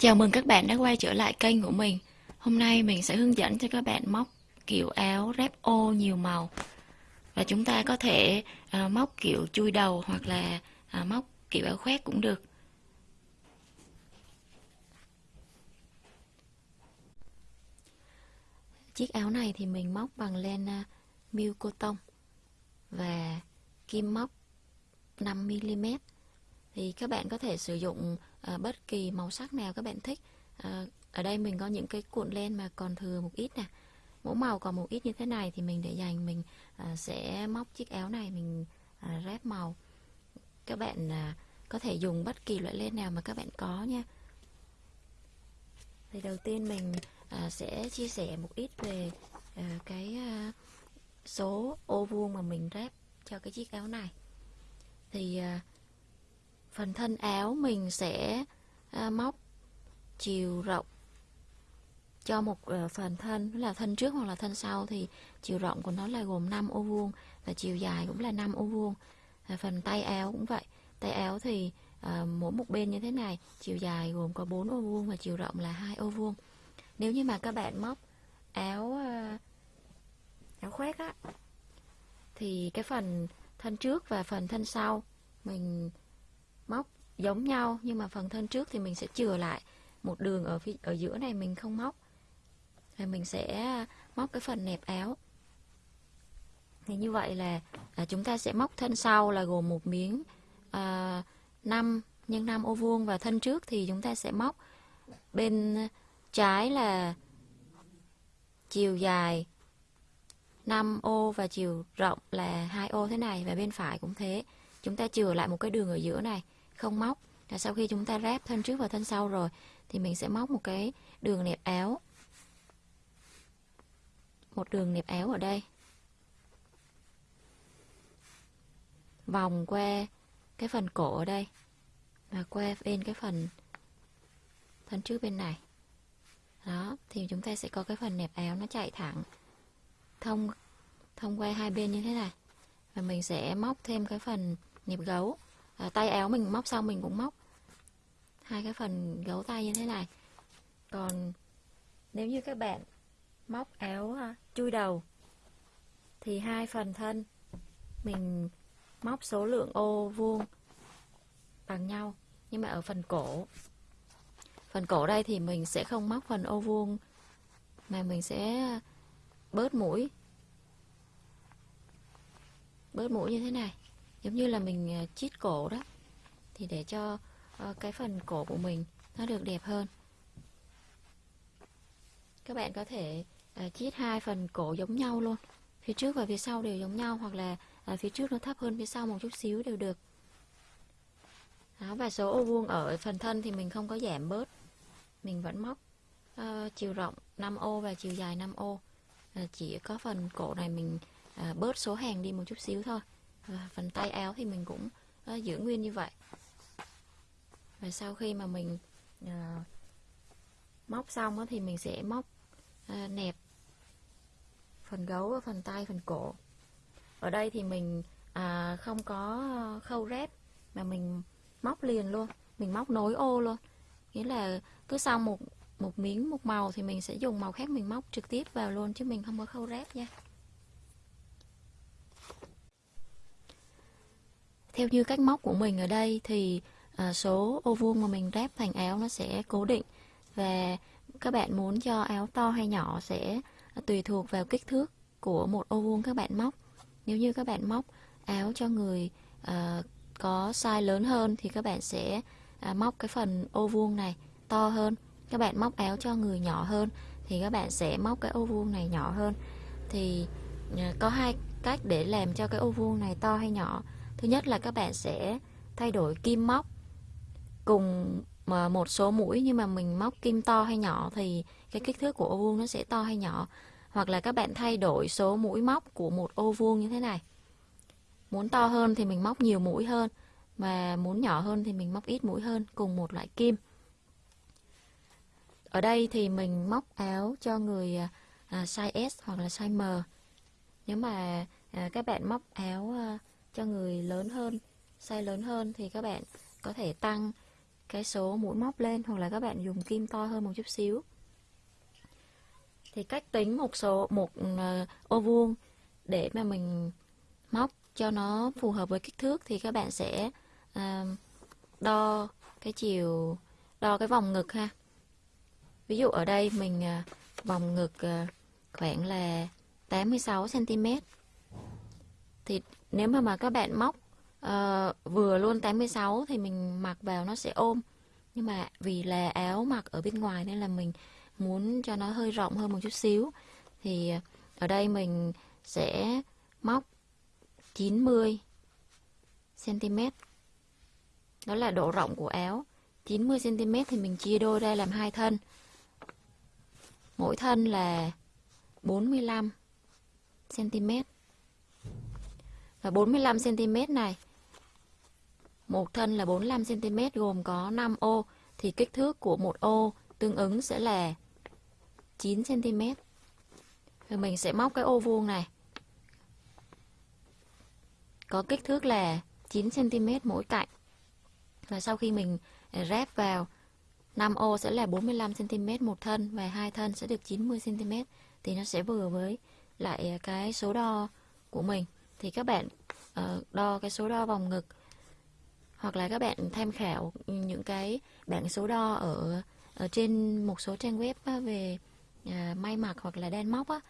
Chào mừng các bạn đã quay trở lại kênh của mình. Hôm nay mình sẽ hướng dẫn cho các bạn móc kiểu áo rep ô nhiều màu. Và chúng ta có thể à, móc kiểu chui đầu hoặc là à, móc kiểu áo khoét cũng được. Chiếc áo này thì mình móc bằng len à, uh, miêu cô tông Và kim móc 5mm thì các bạn có thể sử dụng à, bất kỳ màu sắc nào các bạn thích. À, ở đây mình có những cái cuộn len mà còn thừa một ít nè. Mỗi màu còn một ít như thế này thì mình để dành mình à, sẽ móc chiếc áo này mình à, ráp màu. Các bạn à, có thể dùng bất kỳ loại len nào mà các bạn có nha. Thì đầu tiên mình à, sẽ chia sẻ một ít về à, cái à, số ô vuông mà mình ráp cho cái chiếc áo này. Thì à, phần thân áo mình sẽ à, móc chiều rộng cho một ờ, phần thân là thân trước hoặc là thân sau thì chiều rộng của nó là gồm 5 ô vuông và chiều dài cũng là 5 ô vuông. Phần tay áo cũng vậy. Tay áo thì à, mỗi một bên như thế này chiều dài gồm có 4 ô vuông và chiều rộng là hai ô vuông. Nếu như mà các bạn móc áo à, áo khoét á thì cái phần thân trước và phần thân sau mình móc giống nhau nhưng mà phần thân trước thì mình sẽ chừa lại một đường ở phía, ở giữa này mình không móc. Thì mình sẽ móc cái phần nẹp áo. Thì như vậy là à, chúng ta sẽ móc thân sau là gồm một miếng à, 5 nhân 5 ô vuông. Và thân trước thì chúng ta sẽ móc bên trái là chiều dài 5 ô và chiều rộng là hai ô thế này. Và bên phải cũng thế. Chúng ta chừa lại một cái đường ở giữa này không móc. Là sau khi chúng ta ráp thân trước và thân sau rồi, thì mình sẽ móc một cái đường nẹp áo. Một đường nẹp áo ở đây. Vòng qua cái phần cổ ở đây và qua bên cái phần thân trước bên này. Đó, thì chúng ta sẽ có cái phần nẹp áo nó chạy thẳng thông thông qua hai bên như thế này. Và mình sẽ móc thêm cái phần nẹp gấu à, tay áo mình móc xong mình cũng móc. Hai cái phần gấu tay như thế này. Còn nếu như các bạn móc áo à, chui đầu thì hai phần thân mình móc số lượng ô vuông bằng nhau. Nhưng mà ở phần cổ phần cổ đây thì mình sẽ không móc phần ô vuông mà mình sẽ bớt mũi. Bớt mũi như thế này giống như là mình ờ, chít cổ đó. Thì để cho ờ, cái phần cổ của mình nó được đẹp hơn. Các bạn có thể ờ, chít hai phần cổ giống nhau luôn. Phía trước và phía sau đều giống nhau hoặc là phía trước nó thấp hơn phía sau một chút xíu đều được. Đó, và số ô vuông ở phần thân thì mình không có giảm bớt. Mình vẫn móc uh, chiều rộng 5 ô và chiều dài 5 ô. Uh, chỉ có phần cổ này mình uh, bớt số hàng đi một chút xíu thôi. Ờ, phần tay áo thì mình cũng uh, giữ nguyên như vậy. Và sau khi mà mình uh, móc xong đó, thì mình sẽ móc uh, nẹp phần gấu phần tay phần cổ. Ở đây thì mình à, không có khâu rép mà mình móc liền luôn mình móc nối ô luôn. Nghĩa là cứ sau một một miếng một màu thì mình sẽ dùng màu khác mình móc trực tiếp vào luôn chứ mình không có khâu rép nha. Theo như cách móc của mình ở đây thì à, số ô vuông mà mình ráp thành áo nó sẽ cố định và các bạn muốn cho áo to hay nhỏ sẽ à, tùy thuộc vào kích thước của một ô vuông các bạn móc. Nếu như các bạn móc áo cho người à, có size lớn hơn thì các bạn sẽ à, móc cái phần ô vuông này to hơn. Các bạn móc áo cho người nhỏ hơn thì các bạn sẽ móc cái ô vuông này nhỏ hơn. Thì à, có hai cách để làm cho cái ô vuông này to hay nhỏ. Thứ nhất là các bạn sẽ thay đổi kim móc cùng ờ, một số mũi nhưng mà mình móc kim to hay nhỏ thì cái kích thước của ô vuông nó sẽ to hay nhỏ. Hoặc là các bạn thay đổi số mũi móc của một ô vuông như thế này. Muốn to hơn thì mình móc nhiều mũi hơn mà muốn nhỏ hơn thì mình móc ít mũi hơn cùng một loại kim. Ở đây thì mình móc áo cho người ờ, à, size S hoặc là size M. Nếu mà à, các bạn móc áo à, cho người lớn hơn size lớn hơn thì các bạn có thể tăng cái số mũi móc lên hoặc là các bạn dùng kim to hơn một chút xíu. Thì cách tính một số một uh, ô vuông để mà mình móc cho nó phù hợp với kích thước thì các bạn sẽ uh, đo cái chiều đo cái vòng ngực ha. Ví dụ ở đây mình uh, vòng ngực uh, khoảng là 86 cm thì nếu mà mà các bạn móc uh, vừa luôn 86 thì mình mặc vào nó sẽ ôm. Nhưng mà vì là áo mặc ở bên ngoài nên là mình muốn cho nó hơi rộng hơn một chút xíu. Thì ở đây mình sẽ móc 90 cm đó là độ rộng của áo. 90 cm thì mình chia đôi ra làm hai thân. Mỗi thân là 45 cm và 45 cm này một thân là 45 cm gồm có 5 ô, thì kích thước của một ô tương ứng sẽ là 9 cm. Rồi mình sẽ móc cái ô vuông này. Có kích thước là 9 cm mỗi cạnh. Và sau khi mình à, ráp vào 5 ô sẽ là 45 cm một thân và hai thân sẽ được 90 cm thì nó sẽ vừa với lại à, cái số đo của mình. Thì các bạn ờ, đo cái số đo vòng ngực hoặc là các bạn tham khảo những cái bảng số đo ở ở trên một số trang web về à, may mặc hoặc là đan móc á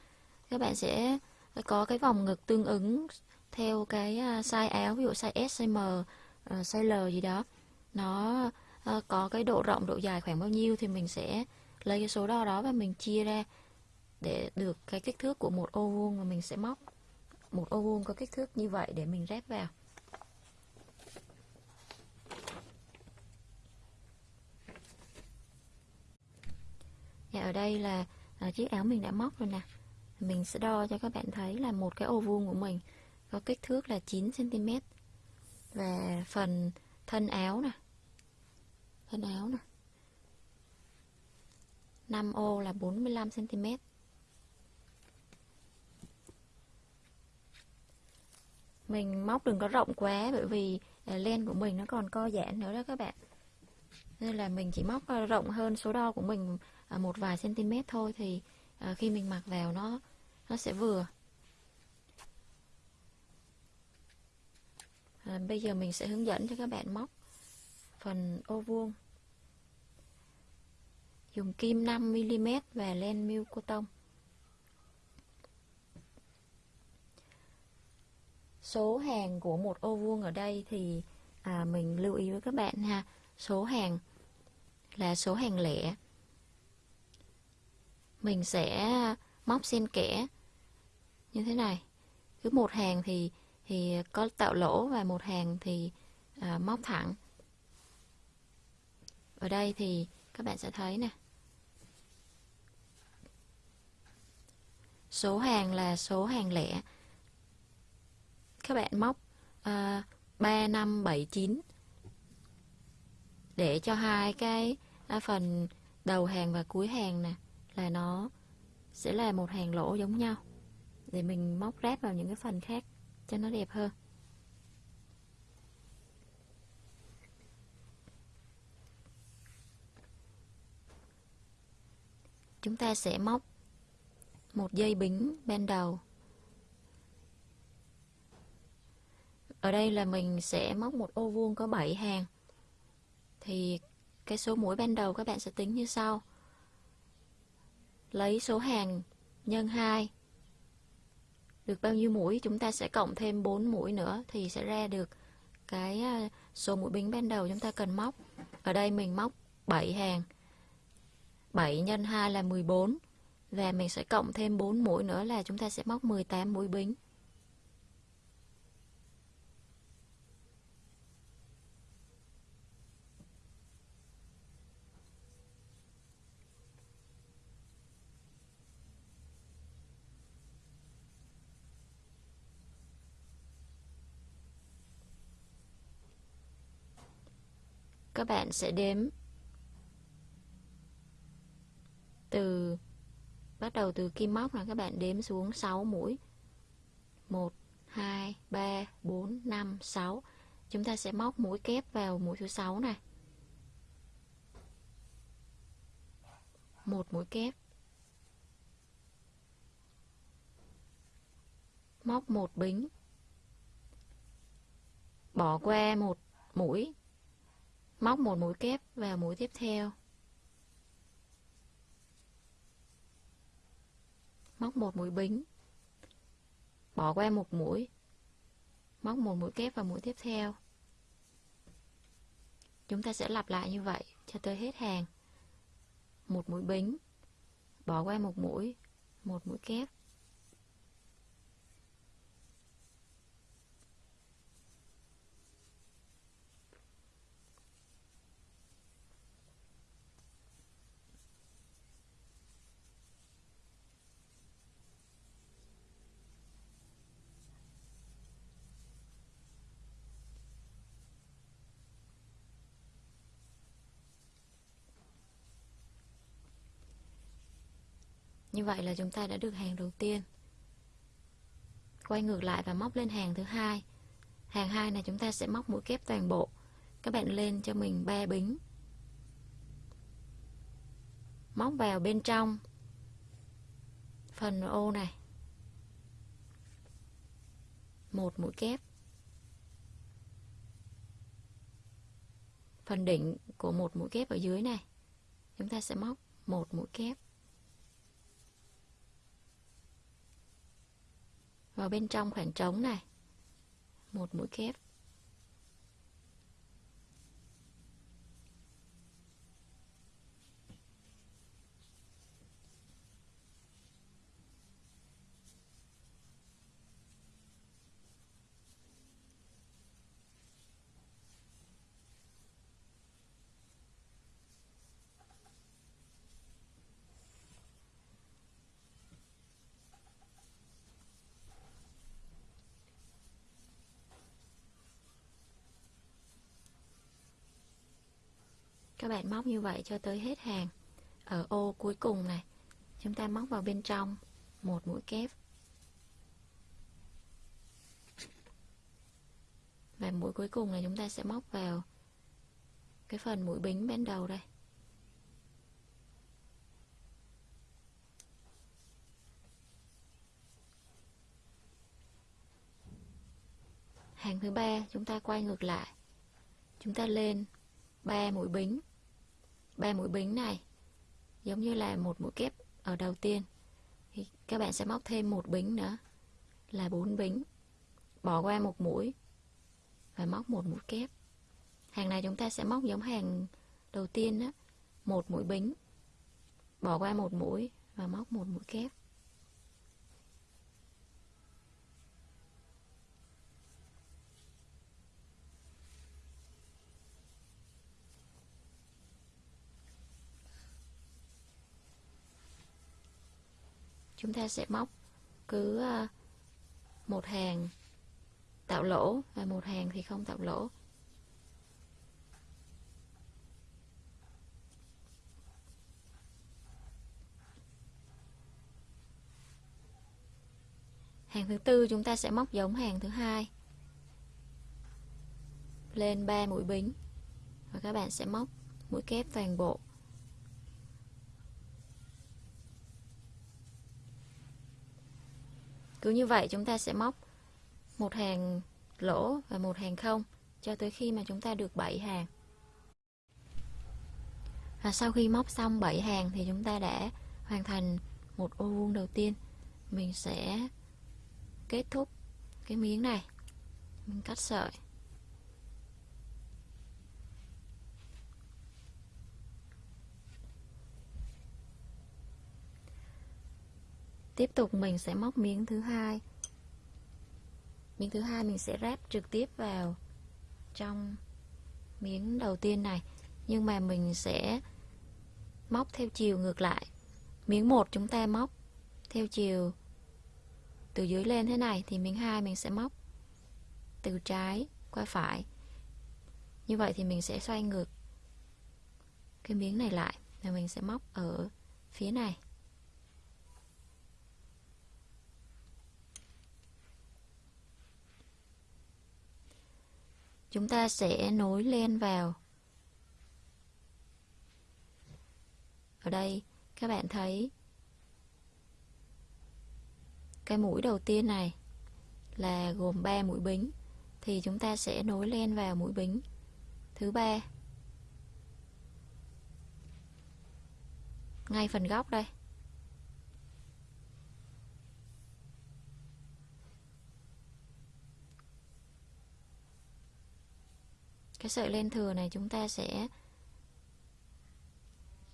các bạn sẽ có cái vòng ngực tương ứng theo cái à, size áo ví dụ size S, size M, ờ, size L gì đó. Nó ờ, có cái độ rộng độ dài khoảng bao nhiêu thì mình sẽ lấy cái số đo đó và mình chia ra để được cái kích thước của một ô vuông mà mình sẽ móc một ô vuông có kích thước như vậy để mình ráp vào. Dạ ở đây là à, chiếc áo mình đã móc rồi nè. Mình sẽ đo cho các bạn thấy là một cái ô vuông của mình Có kích thước là 9cm Và phần thân áo nè. Thân áo nè. 5 ô là 45cm Mình móc đừng có rộng quá bởi vì à, len của mình nó còn co giãn nữa đó các bạn. Nên là mình chỉ móc ờ, rộng hơn số đo của mình à, một vài cm thôi thì à, khi mình mặc vào nó nó sẽ vừa. À, bây giờ mình sẽ hướng dẫn cho các bạn móc phần ô vuông. Dùng kim 5mm và len miêu cotton số hàng của một ô vuông ở đây thì à, mình lưu ý với các bạn ha. Số hàng là số hàng lẻ. Mình sẽ móc xen kẽ như thế này. Cứ một hàng thì thì có tạo lỗ và một hàng thì à, móc thẳng. Ở đây thì các bạn sẽ thấy nè. Số hàng là số hàng lẻ các bạn móc à, 3, 5, 7, 9 để cho hai cái à, phần đầu hàng và cuối hàng nè là nó sẽ là một hàng lỗ giống nhau. Để mình móc ráp vào những cái phần khác cho nó đẹp hơn. Chúng ta sẽ móc một dây bính bên đầu. Ở đây là mình sẽ móc một ô vuông có 7 hàng. Thì cái số mũi ban đầu các bạn sẽ tính như sau. Lấy số hàng nhân 2 được bao nhiêu mũi? Chúng ta sẽ cộng thêm 4 mũi nữa thì sẽ ra được cái à, số mũi bính ban đầu chúng ta cần móc. Ở đây mình móc 7 hàng. 7 nhân 2 là 14 và mình sẽ cộng thêm 4 mũi nữa là chúng ta sẽ móc 18 mũi bính. Các bạn sẽ đếm. Từ, bắt đầu từ kim móc là các bạn đếm xuống 6 mũi. 1 2 3 4 5 6 chúng ta sẽ móc mũi kép vào mũi thứ 6 này. Một mũi kép. Móc một bính. Bỏ qua một mũi móc một mũi kép vào mũi tiếp theo. Móc một mũi bính. Bỏ qua một mũi. Móc một mũi kép vào mũi tiếp theo. Chúng ta sẽ lặp lại như vậy cho tới hết hàng. Một mũi bính. Bỏ qua một mũi. Một mũi kép. Như vậy là chúng ta đã được hàng đầu tiên. Quay ngược lại và móc lên hàng thứ hai. Hàng hai này chúng ta sẽ móc mũi kép toàn bộ. Các bạn lên cho mình 3 bính. Móc vào bên trong phần ô này. Một mũi kép. Phần đỉnh của một mũi kép ở dưới này. Chúng ta sẽ móc một mũi kép. Vào bên trong khoảng trống này. Một mũi kép. Bạn móc như vậy cho tới hết hàng. Ở ô cuối cùng này, chúng ta móc vào bên trong, một mũi kép. Và mũi cuối cùng này chúng ta sẽ móc vào cái phần mũi bính bên đầu đây. Hàng thứ ba, chúng ta quay ngược lại. Chúng ta lên 3 mũi bính ba mũi bính này, giống như là một mũi kép ở đầu tiên. Thì các bạn sẽ móc thêm một bính nữa, là bốn bính. Bỏ qua một mũi và móc một mũi kép. Hàng này chúng ta sẽ móc giống hàng đầu tiên đó, một mũi bính. Bỏ qua một mũi và móc một mũi kép. Chúng ta sẽ móc cứ ờ, một hàng tạo lỗ, và một hàng thì không tạo lỗ. Hàng thứ tư chúng ta sẽ móc giống hàng thứ hai lên 3 mũi bính, và các bạn sẽ móc mũi kép toàn bộ. Cứ như vậy chúng ta sẽ móc một hàng lỗ và một hàng không cho tới khi mà chúng ta được 7 hàng. Và sau khi móc xong 7 hàng thì chúng ta đã hoàn thành một ô vuông đầu tiên. Mình sẽ kết thúc cái miếng này. Mình cắt sợi. Tiếp tục mình sẽ móc miếng thứ hai. Miếng thứ hai mình sẽ ráp trực tiếp vào trong miếng đầu tiên này. Nhưng mà mình sẽ móc theo chiều ngược lại. Miếng một chúng ta móc theo chiều từ dưới lên thế này, thì miếng hai mình sẽ móc từ trái qua phải. Như vậy thì mình sẽ xoay ngược cái miếng này lại. Và mình sẽ móc ở phía này. Chúng ta sẽ nối lên vào. Ở đây, các bạn thấy cái mũi đầu tiên này là gồm 3 mũi bính. Thì chúng ta sẽ nối len vào mũi bính thứ ba. Ngay phần góc đây. Cái sợi len thừa này chúng ta sẽ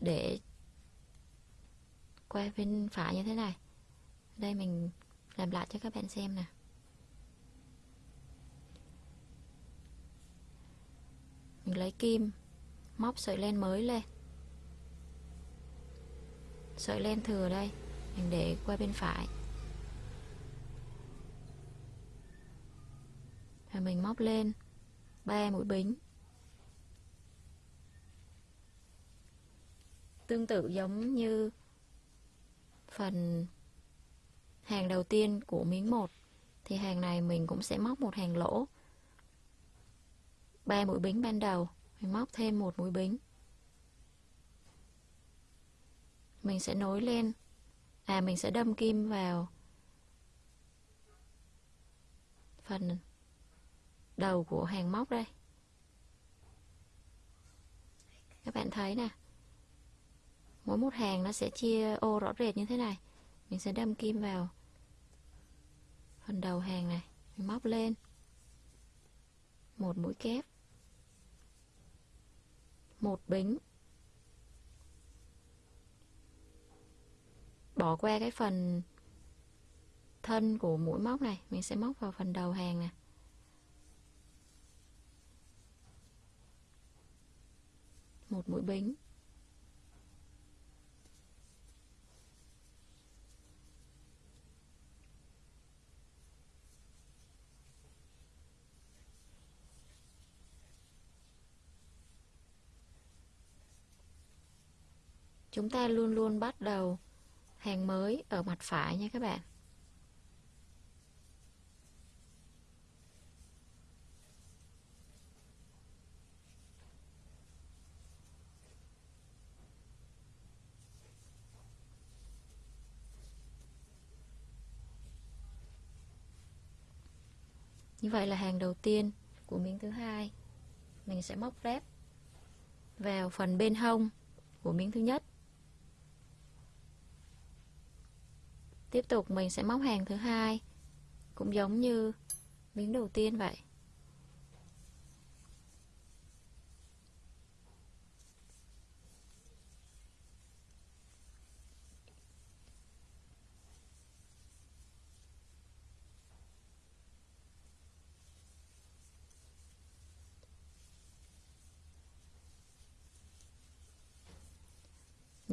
để qua bên phải như thế này. Đây mình làm lại cho các bạn xem nè. Mình lấy kim, móc sợi len mới lên. Sợi len thừa đây, mình để qua bên phải. Và mình móc lên ba mũi bính tương tự giống như phần hàng đầu tiên của miếng 1 thì hàng này mình cũng sẽ móc một hàng lỗ. Ba mũi bính ban đầu, mình móc thêm một mũi bính mình sẽ nối lên à mình sẽ đâm kim vào phần đầu của hàng móc đây. Các bạn thấy nè, mỗi một hàng nó sẽ chia ô rõ rệt như thế này. Mình sẽ đâm kim vào phần đầu hàng này, mình móc lên. Một mũi kép, một bính. Bỏ qua cái phần thân của mũi móc này, mình sẽ móc vào phần đầu hàng này. Một mũi bính. Chúng ta luôn luôn bắt đầu hàng mới ở mặt phải nha các bạn. Như vậy là hàng đầu tiên của miếng thứ hai. Mình sẽ móc rép vào phần bên hông của miếng thứ nhất. Tiếp tục mình sẽ móc hàng thứ hai, cũng giống như miếng đầu tiên vậy.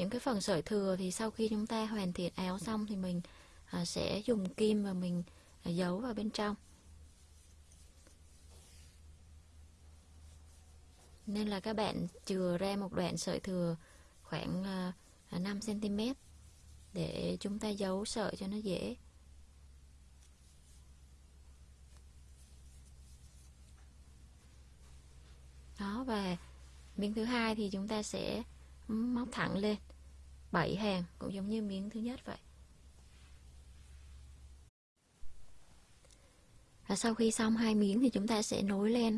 Những cái phần sợi thừa thì sau khi chúng ta hoàn thiện áo xong thì mình à, sẽ dùng kim và mình à, giấu vào bên trong. Nên là các bạn chừa ra một đoạn sợi thừa khoảng à, à 5 cm để chúng ta giấu sợi cho nó dễ. Đó và miếng thứ hai thì chúng ta sẽ móc thẳng lên. 7 hàng cũng giống như miếng thứ nhất vậy. Và sau khi xong hai miếng thì chúng ta sẽ nối lên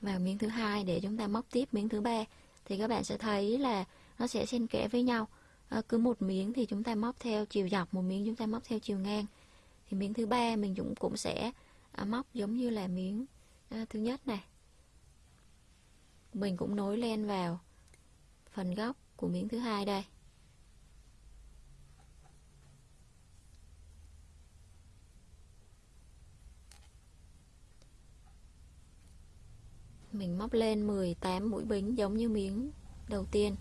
vào miếng thứ hai để chúng ta móc tiếp miếng thứ ba. Thì các bạn sẽ thấy là nó sẽ xen kẽ với nhau. À, cứ một miếng thì chúng ta móc theo chiều dọc một miếng chúng ta móc theo chiều ngang. Thì miếng thứ ba mình cũng cũng sẽ à, móc giống như là miếng à, thứ nhất này. Mình cũng nối lên vào phần góc của miếng thứ hai đây. Mình móc lên 18 mũi bính giống như miếng đầu tiên.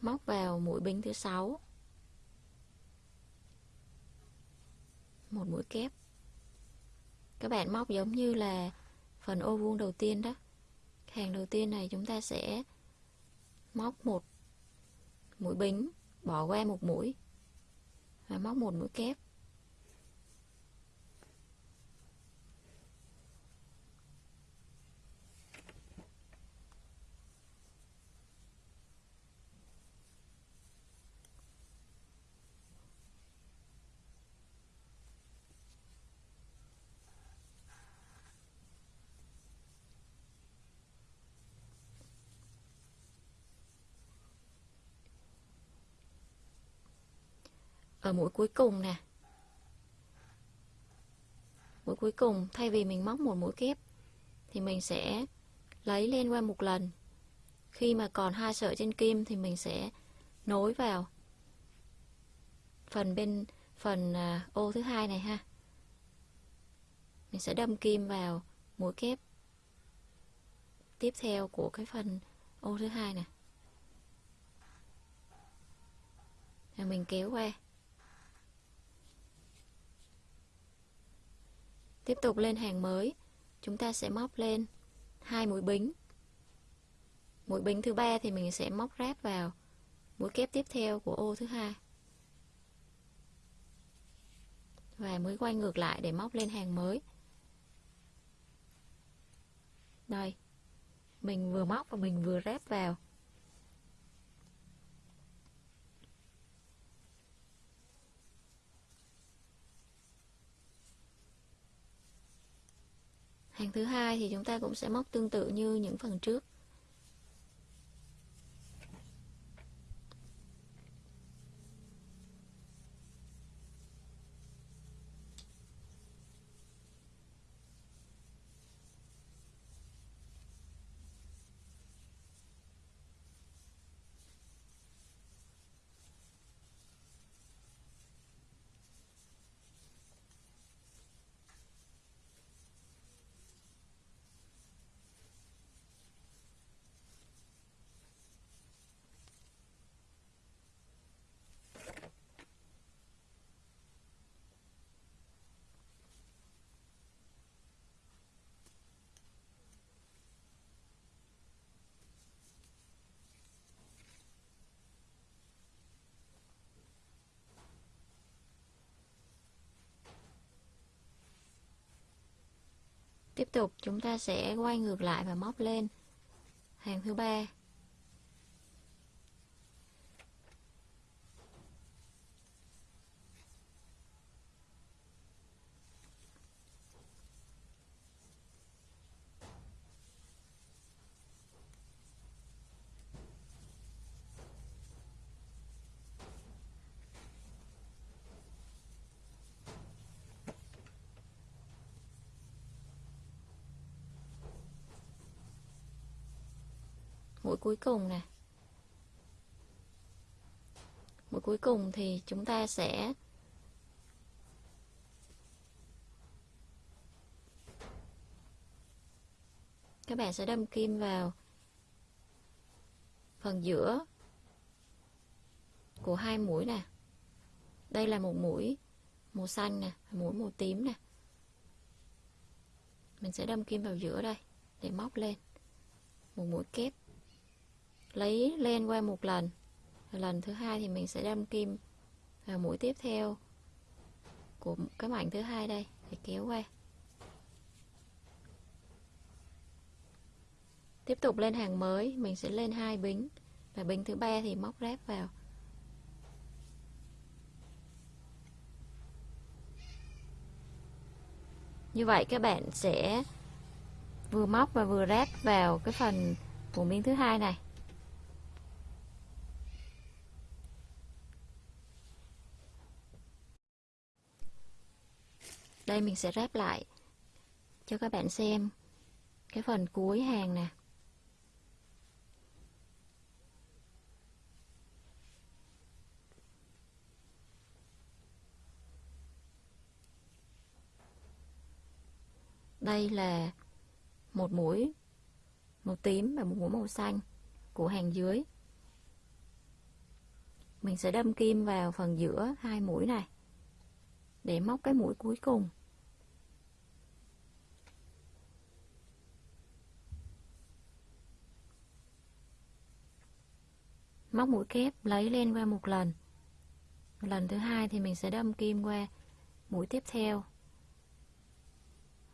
Móc vào mũi bính thứ sáu. Một mũi kép. Các bạn móc giống như là phần ô vuông đầu tiên đó hàng đầu tiên này chúng ta sẽ móc một mũi bính, bỏ qua một mũi và móc một mũi kép. Ở mũi cuối cùng nè. Mũi cuối cùng thay vì mình móc một mũi kép thì mình sẽ lấy lên qua một lần. Khi mà còn hai sợi trên kim thì mình sẽ nối vào phần bên phần à, ô thứ hai này ha. Mình sẽ đâm kim vào mũi kép tiếp theo của cái phần ô thứ hai này, rồi mình kéo qua. Tiếp tục lên hàng mới, chúng ta sẽ móc lên hai mũi bính. Mũi bính thứ ba thì mình sẽ móc ráp vào mũi kép tiếp theo của ô thứ hai. Và mới quay ngược lại để móc lên hàng mới. Đây, mình vừa móc và mình vừa ráp vào. Hàng thứ hai thì chúng ta cũng sẽ móc tương tự như những phần trước. Tiếp tục chúng ta sẽ quay ngược lại và móc lên hàng thứ ba. mũi cuối cùng nè. Mũi cuối cùng thì chúng ta sẽ các bạn sẽ đâm kim vào phần giữa của hai mũi nè. Đây là một mũi màu xanh nè, mũi màu tím nè. Mình sẽ đâm kim vào giữa đây để móc lên. Một mũi kép lấy len qua một lần. Lần thứ hai thì mình sẽ đâm kim vào mũi tiếp theo của cái mảnh thứ hai đây để kéo qua. Tiếp tục lên hàng mới, mình sẽ lên hai bính. Và bính thứ ba thì móc ráp vào. Như vậy các bạn sẽ vừa móc và vừa ráp vào cái phần của miếng thứ hai này. Đây mình sẽ ráp lại cho các bạn xem cái phần cuối hàng nè. Đây là một mũi màu tím và một mũi màu xanh của hàng dưới. Mình sẽ đâm kim vào phần giữa hai mũi này để móc cái mũi cuối cùng. Móc mũi kép lấy lên qua một lần. Lần thứ hai thì mình sẽ đâm kim qua mũi tiếp theo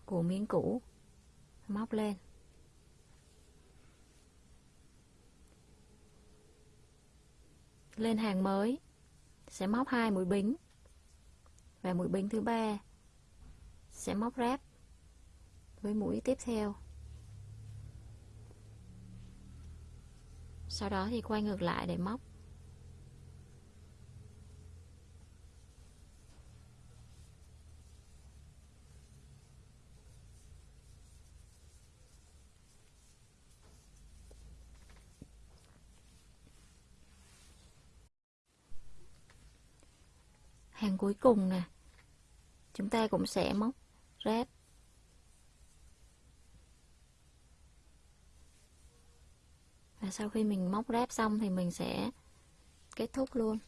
của miếng cũ, móc lên. Lên hàng mới, sẽ móc hai mũi bính. Và mũi bính thứ ba sẽ móc ráp với mũi tiếp theo. Sau đó thì quay ngược lại để móc. Hàng cuối cùng nè. Chúng ta cũng sẽ móc ráp. Và sau khi mình móc ráp xong thì mình sẽ kết thúc luôn.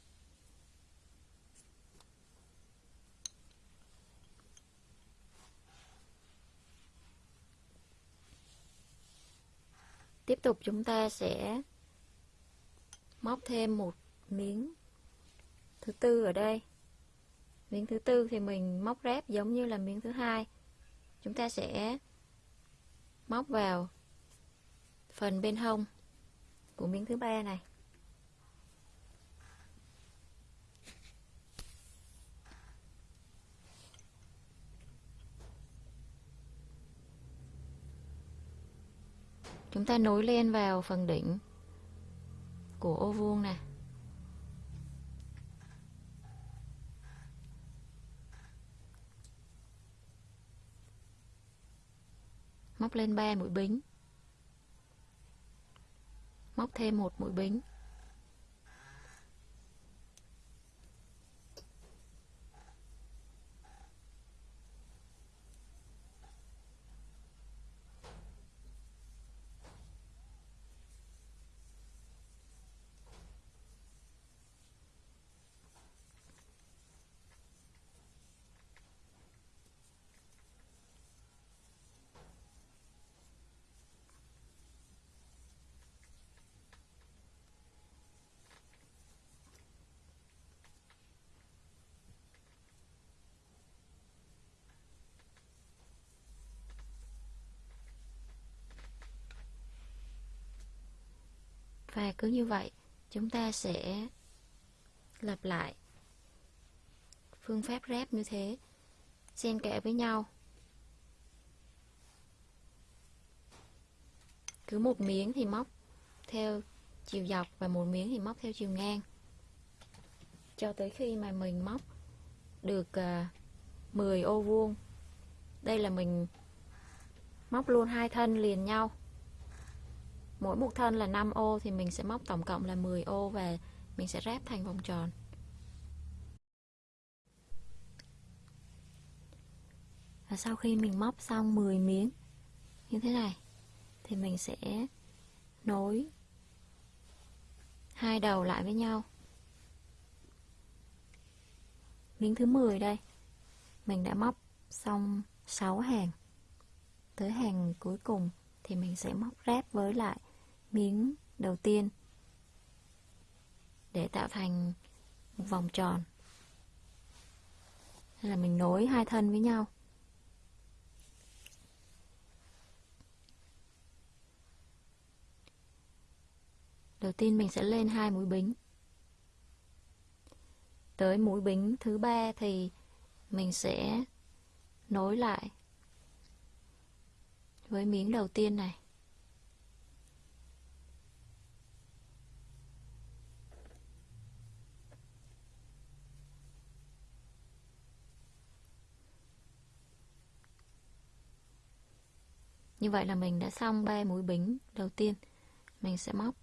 Tiếp tục chúng ta sẽ móc thêm một miếng thứ tư ở đây. Miếng thứ tư thì mình móc ráp giống như là miếng thứ hai. Chúng ta sẽ móc vào phần bên hông của miếng thứ ba này. Chúng ta nối lên vào phần đỉnh của ô vuông này móc lên 3 mũi bính móc thêm một mũi bính và cứ như vậy, chúng ta sẽ lặp lại phương pháp ráp như thế. Xen kẽ với nhau. Cứ một miếng thì móc theo chiều dọc và một miếng thì móc theo chiều ngang. Cho tới khi mà mình móc được à, 10 ô vuông, đây là mình móc luôn hai thân liền nhau mỗi một thân là 5 ô thì mình sẽ móc tổng cộng là 10 ô và mình sẽ ráp thành vòng tròn. Và sau khi mình móc xong 10 miếng như thế này, thì mình sẽ nối hai đầu lại với nhau. Miếng thứ 10 đây, mình đã móc xong 6 hàng. Tới hàng cuối cùng thì mình sẽ móc ráp với lại miếng đầu tiên để tạo thành một vòng tròn. Hay là mình nối hai thân với nhau. Đầu tiên mình sẽ lên hai mũi bính. Tới mũi bính thứ ba thì mình sẽ nối lại với miếng đầu tiên này. Như vậy là mình đã xong 3 mũi bính đầu tiên. Mình sẽ móc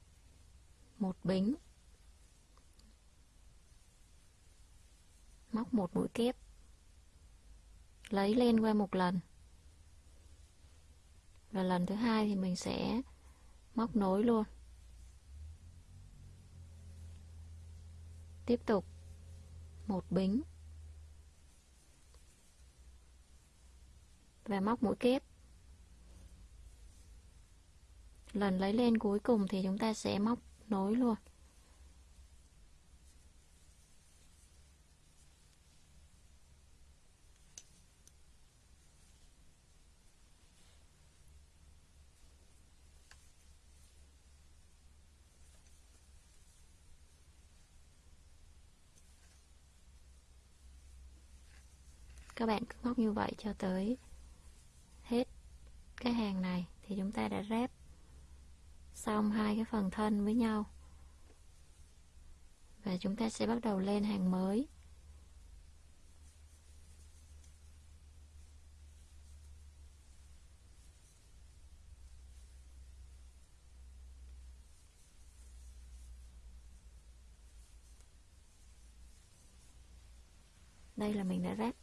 một bính. Móc một mũi kép. Lấy lên qua một lần. Và lần thứ hai thì mình sẽ móc nối luôn. Tiếp tục một bính. Và móc mũi kép lần lấy lên cuối cùng thì chúng ta sẽ móc nối luôn. Các bạn cứ móc như vậy cho tới hết cái hàng này thì chúng ta đã ráp xong hai cái phần thân với nhau. Và chúng ta sẽ bắt đầu lên hàng mới. Đây là mình đã ráp.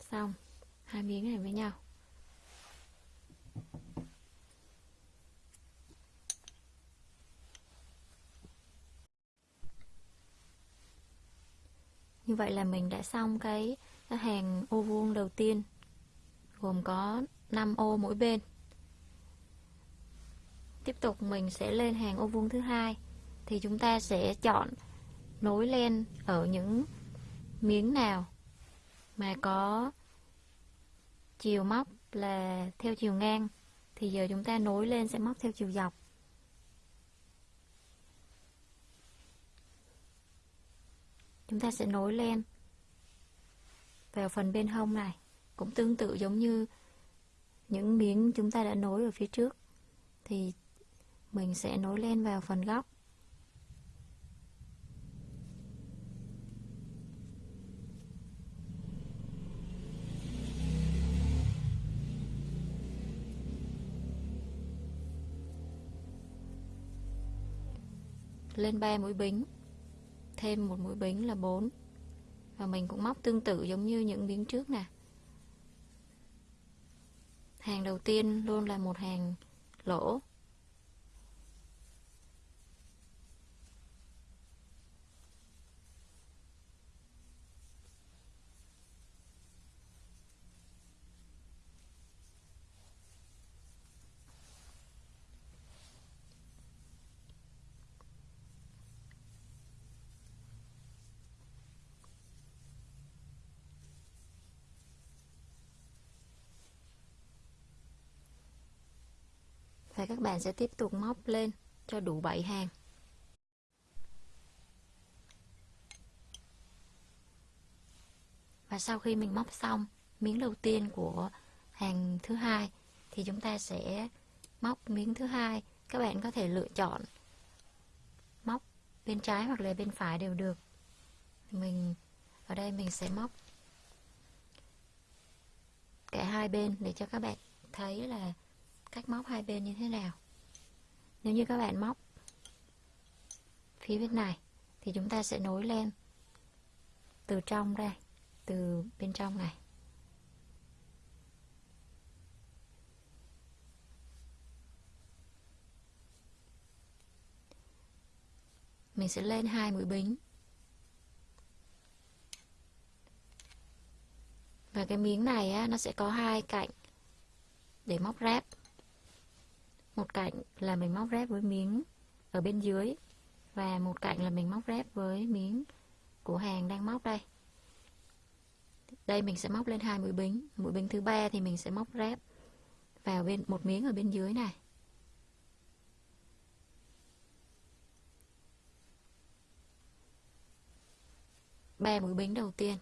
Xong, hai miếng này với nhau. Như vậy là mình đã xong cái, cái hàng ô vuông đầu tiên gồm có 5 ô mỗi bên. Tiếp tục mình sẽ lên hàng ô vuông thứ hai thì chúng ta sẽ chọn nối lên ở những miếng nào mà có chiều móc là theo chiều ngang. Thì giờ chúng ta nối lên sẽ móc theo chiều dọc. Chúng ta sẽ nối lên vào phần bên hông này. Cũng tương tự giống như những miếng chúng ta đã nối ở phía trước. Thì mình sẽ nối lên vào phần góc. Lên 3 mũi bính thêm một mũi bính là 4 và mình cũng móc tương tự giống như những miếng trước nè. Hàng đầu tiên luôn là một hàng lỗ. Và các bạn sẽ tiếp tục móc lên cho đủ 7 hàng. Và sau khi mình móc xong miếng đầu tiên của hàng thứ hai, thì chúng ta sẽ móc miếng thứ hai. Các bạn có thể lựa chọn móc bên trái hoặc là bên phải đều được. Mình, ở đây mình sẽ móc cả hai bên để cho các bạn thấy là cách móc hai bên như thế nào. Nếu như các bạn móc phía bên này thì chúng ta sẽ nối lên từ trong đây từ bên trong này. Mình sẽ lên hai mũi bính. Và cái miếng này á, nó sẽ có hai cạnh để móc ráp một cạnh là mình móc ráp với miếng ở bên dưới và một cạnh là mình móc ráp với miếng của hàng đang móc đây. Đây mình sẽ móc lên hai mũi bính. Mũi bính thứ ba thì mình sẽ móc ráp vào bên, một miếng ở bên dưới này. Ba mũi bính đầu tiên.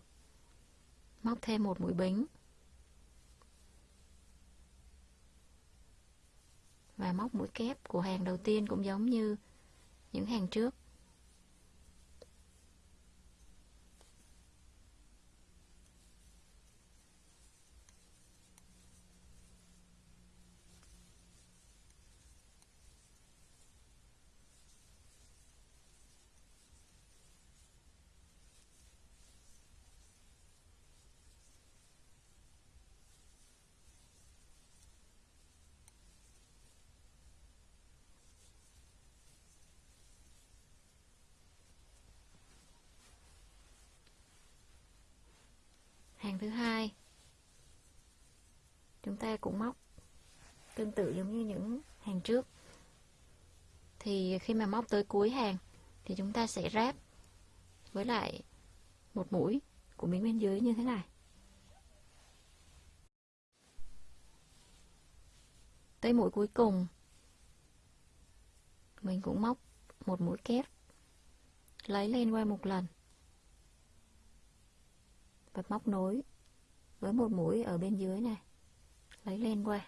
Móc thêm một mũi bính. Và móc mũi kép của hàng đầu tiên cũng giống như những hàng trước hàng thứ hai chúng ta cũng móc tương tự giống như những hàng trước. Thì khi mà móc tới cuối hàng thì chúng ta sẽ ráp với lại một mũi của miếng bên dưới như thế này. Tới mũi cuối cùng, mình cũng móc một mũi kép lấy lên qua một lần và móc nối với một mũi ở bên dưới này lấy lên qua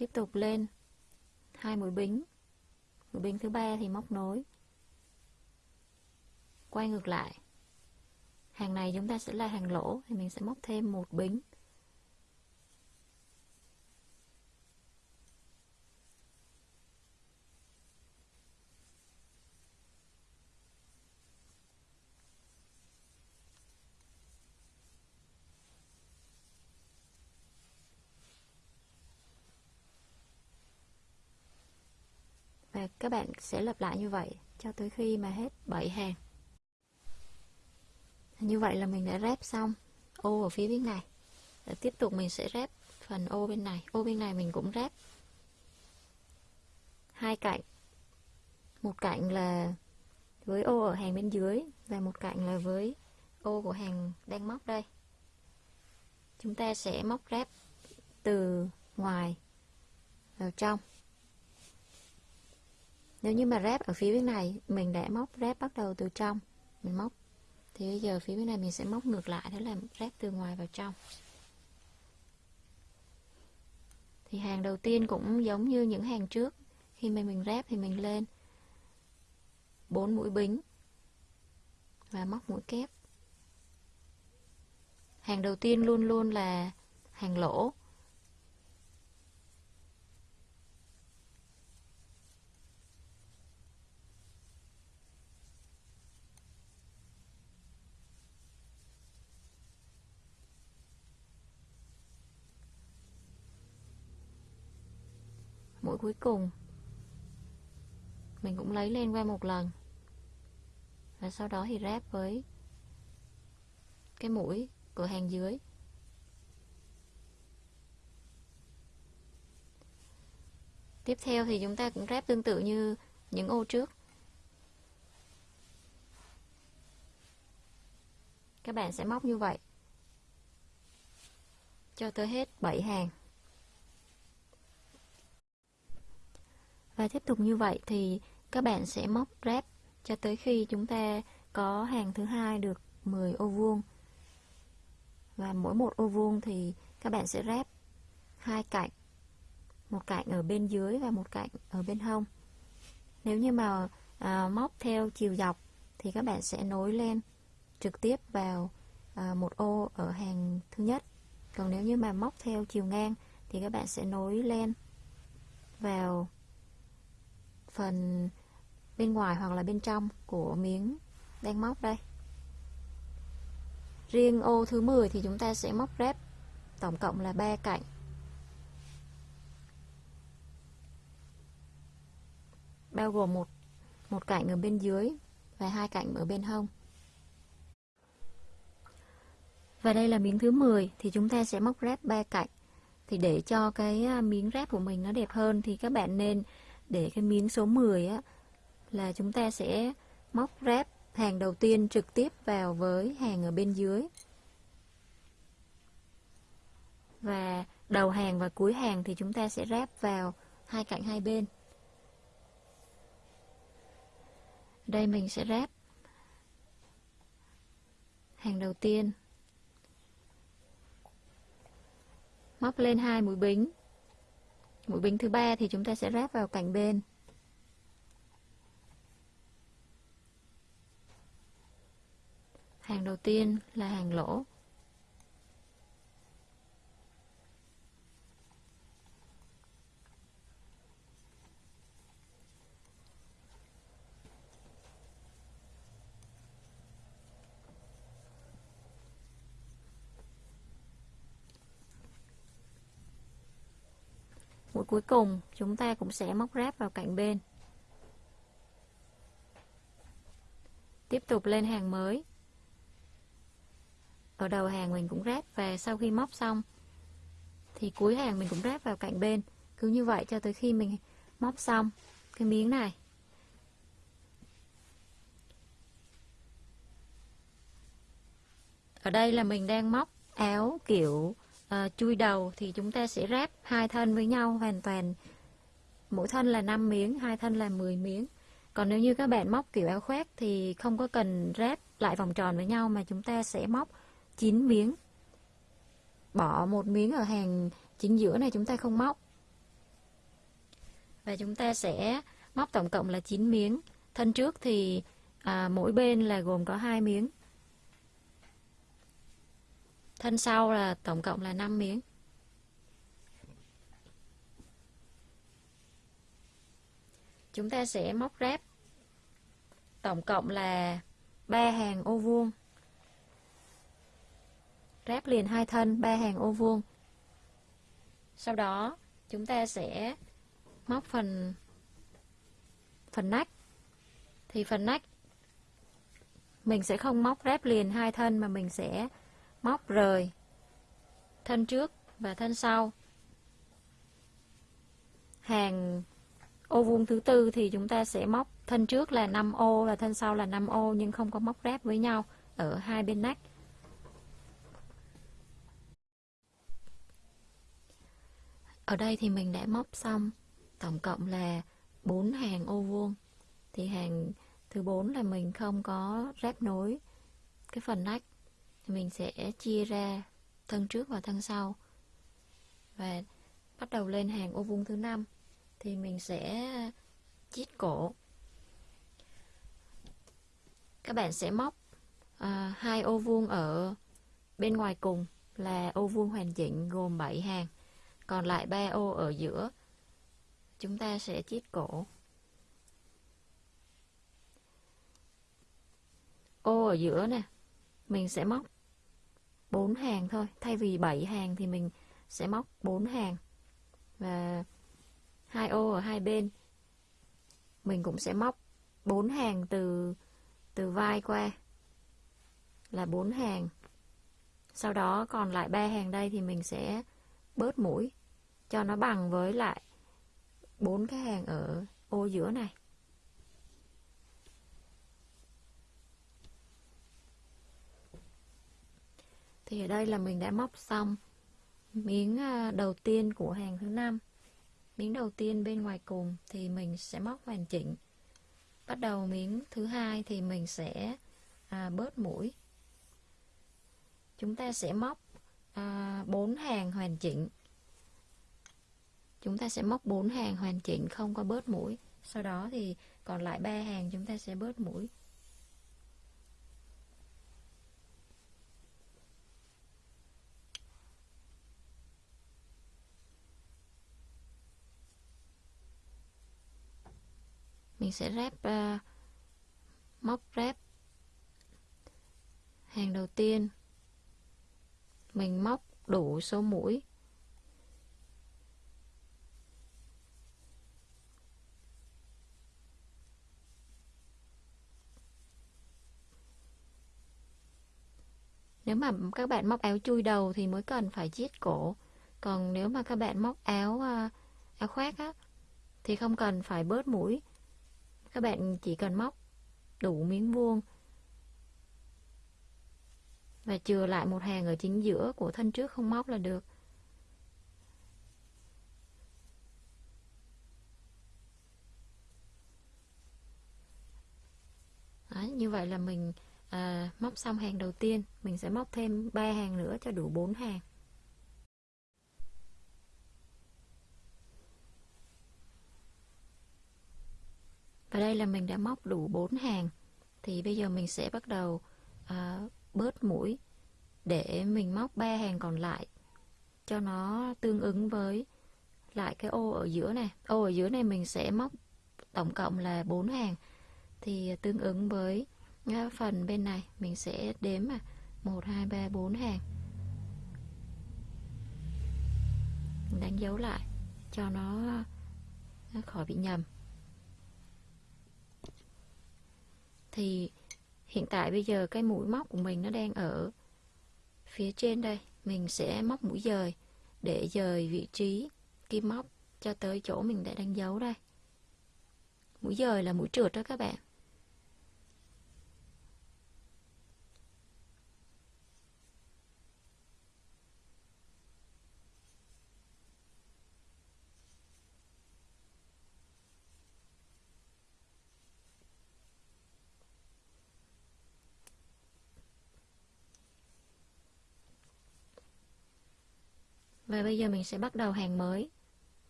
tiếp tục lên. Hai mũi bính. Mũi bính thứ ba thì móc nối. Quay ngược lại. Hàng này chúng ta sẽ là hàng lỗ, thì mình sẽ móc thêm một bính và các bạn sẽ lặp lại như vậy cho tới khi mà hết 7 hàng. Như vậy là mình đã ráp xong ô ở phía bên này. Để tiếp tục mình sẽ ráp phần ô bên này. Ô bên này mình cũng ráp hai cạnh. Một cạnh là với ô ở hàng bên dưới và một cạnh là với ô của hàng đang móc đây. Chúng ta sẽ móc ráp từ ngoài vào trong nếu như mà ráp ở phía bên này, mình đã móc ráp bắt đầu từ trong. Mình móc. Thì bây giờ phía bên này mình sẽ móc ngược lại thế là ráp từ ngoài vào trong. Thì hàng đầu tiên cũng giống như những hàng trước. Khi mà mình ráp thì mình lên 4 mũi bính và móc mũi kép. Hàng đầu tiên luôn luôn là hàng lỗ mũi cuối cùng. Mình cũng lấy lên qua một lần. Và sau đó thì ráp với cái mũi của hàng dưới. Tiếp theo thì chúng ta cũng ráp tương tự như những ô trước. Các bạn sẽ móc như vậy. Cho tới hết 7 hàng. Và tiếp tục như vậy thì các bạn sẽ móc ráp cho tới khi chúng ta có hàng thứ hai được 10 ô vuông. Và mỗi một ô vuông thì các bạn sẽ ráp hai cạnh một cạnh ở bên dưới và một cạnh ở bên hông. Nếu như mà à, móc theo chiều dọc thì các bạn sẽ nối lên trực tiếp vào à, một ô ở hàng thứ nhất. Còn nếu như mà móc theo chiều ngang thì các bạn sẽ nối lên vào phần bên ngoài hoặc là bên trong của miếng đang móc đây. Riêng ô thứ 10 thì chúng ta sẽ móc rép tổng cộng là 3 cạnh. Bao gồm một một cạnh ở bên dưới và hai cạnh ở bên hông. Và đây là miếng thứ 10 thì chúng ta sẽ móc ráp 3 cạnh. Thì để cho cái à, miếng ráp của mình nó đẹp hơn thì các bạn nên để cái miếng số 10 á, là chúng ta sẽ móc ráp hàng đầu tiên trực tiếp vào với hàng ở bên dưới. Và đầu hàng và cuối hàng thì chúng ta sẽ ráp vào hai cạnh hai bên. Đây mình sẽ ráp hàng đầu tiên. Móc lên hai mũi bính mũi bình thứ ba thì chúng ta sẽ ráp vào cạnh bên. Hàng đầu tiên là hàng lỗ mũi cuối cùng, chúng ta cũng sẽ móc ráp vào cạnh bên. Tiếp tục lên hàng mới. Ở đầu hàng mình cũng ráp và sau khi móc xong, thì cuối hàng mình cũng ráp vào cạnh bên. Cứ như vậy cho tới khi mình móc xong cái miếng này. Ở đây là mình đang móc áo kiểu uh, chui đầu thì chúng ta sẽ ráp hai thân với nhau hoàn toàn mỗi thân là 5 miếng hai thân là 10 miếng còn nếu như các bạn móc kiểu áo khoác thì không có cần ráp lại vòng tròn với nhau mà chúng ta sẽ móc 9 miếng bỏ một miếng ở hàng chính giữa này chúng ta không móc. Và chúng ta sẽ móc tổng cộng là 9 miếng. Thân trước thì à, mỗi bên là gồm có hai miếng. Thân sau là tổng cộng là 5 miếng. Chúng ta sẽ móc ráp tổng cộng là 3 hàng ô vuông. Ráp liền hai thân 3 hàng ô vuông. Sau đó, chúng ta sẽ móc phần phần nách. Thì phần nách, mình sẽ không móc ráp liền hai thân mà mình sẽ móc rời thân trước và thân sau. Hàng ô vuông thứ tư thì chúng ta sẽ móc thân trước là 5 ô và thân sau là 5 ô, nhưng không có móc ráp với nhau ở hai bên nách. Ở đây thì mình đã móc xong tổng cộng là 4 hàng ô vuông. Thì hàng thứ 4 là mình không có ráp nối cái phần nách. Mình sẽ chia ra thân trước và thân sau. Và bắt đầu lên hàng ô vuông thứ năm thì mình sẽ chít cổ. Các bạn sẽ móc à, hai ô vuông ở bên ngoài cùng là ô vuông hoàn chỉnh gồm 7 hàng còn lại ba ô ở giữa chúng ta sẽ chít cổ ô ở giữa nè mình sẽ móc 4 hàng thôi. Thay vì 7 hàng thì mình sẽ móc 4 hàng. Và hai ô ở hai bên, mình cũng sẽ móc 4 hàng từ từ vai qua là 4 hàng. Sau đó còn lại ba hàng đây thì mình sẽ bớt mũi cho nó bằng với lại bốn cái hàng ở ô giữa này. Thì ở đây là mình đã móc xong miếng à, đầu tiên của hàng thứ năm. Miếng đầu tiên bên ngoài cùng thì mình sẽ móc hoàn chỉnh. Bắt đầu miếng thứ hai thì mình sẽ à, bớt mũi. Chúng ta sẽ móc à, 4 hàng hoàn chỉnh. Chúng ta sẽ móc 4 hàng hoàn chỉnh không có bớt mũi. Sau đó thì còn lại ba hàng chúng ta sẽ bớt mũi. Mình sẽ ráp uh, móc ráp hàng đầu tiên mình móc đủ số mũi Nếu mà các bạn móc áo chui đầu thì mới cần phải chiết cổ. Còn nếu mà các bạn móc áo ờ, áo khoác á thì không cần phải bớt mũi. Các bạn chỉ cần móc đủ miếng vuông và chừa lại một hàng ở chính giữa của thân trước không móc là được. Đấy, như vậy là mình à, móc xong hàng đầu tiên mình sẽ móc thêm 3 hàng nữa cho đủ 4 hàng và đây là mình đã móc đủ 4 hàng. Thì bây giờ mình sẽ bắt đầu à, bớt mũi để mình móc 3 hàng còn lại cho nó tương ứng với lại cái ô ở giữa này. Ô ở giữa này mình sẽ móc tổng cộng là 4 hàng. Thì tương ứng với ờ, phần bên này mình sẽ đếm mà 1 2 3 4 hàng. Mình đánh dấu lại cho nó, nó khỏi bị nhầm. Thì hiện tại bây giờ cái mũi móc của mình nó đang ở phía trên đây. Mình sẽ móc mũi dời để dời vị trí kim móc cho tới chỗ mình đã đánh dấu đây. Mũi dời là mũi trượt đó các bạn. Và bây giờ mình sẽ bắt đầu hàng mới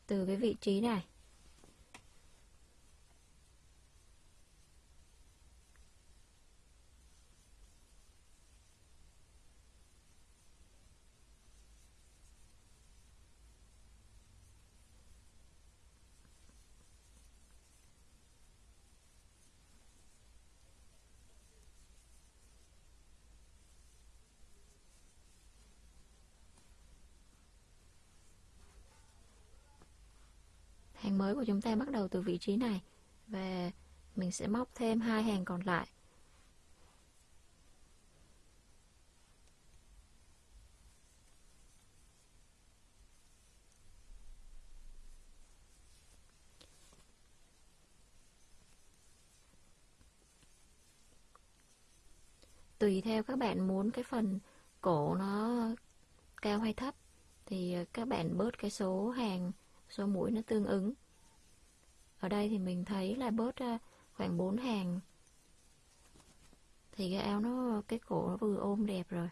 từ cái vị trí này. hàng mới của chúng ta bắt đầu từ vị trí này. Và mình sẽ móc thêm hai hàng còn lại. Tùy theo các bạn muốn cái phần cổ nó cao hay thấp, thì các bạn bớt cái số hàng, số mũi nó tương ứng ở đây thì mình thấy là bớt ra khoảng 4 hàng. Thì cái áo nó, cái cổ nó vừa ôm đẹp rồi.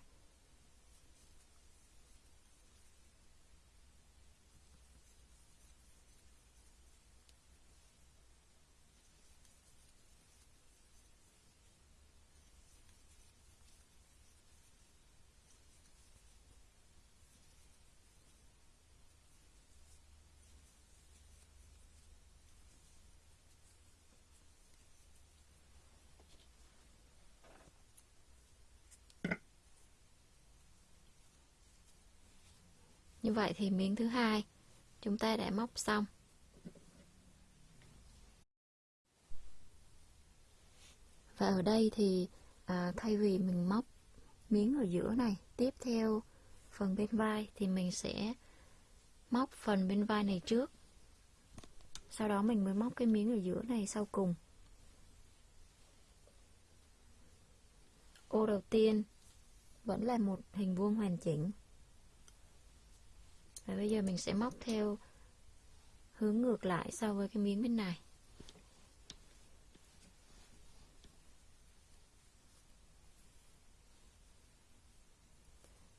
Như vậy thì miếng thứ hai chúng ta đã móc xong. Và ở đây thì à, thay vì mình móc miếng ở giữa này, tiếp theo phần bên vai thì mình sẽ móc phần bên vai này trước. Sau đó mình mới móc cái miếng ở giữa này sau cùng. Ô đầu tiên vẫn là một hình vuông hoàn chỉnh và bây giờ mình sẽ móc theo hướng ngược lại so với cái miếng bên này.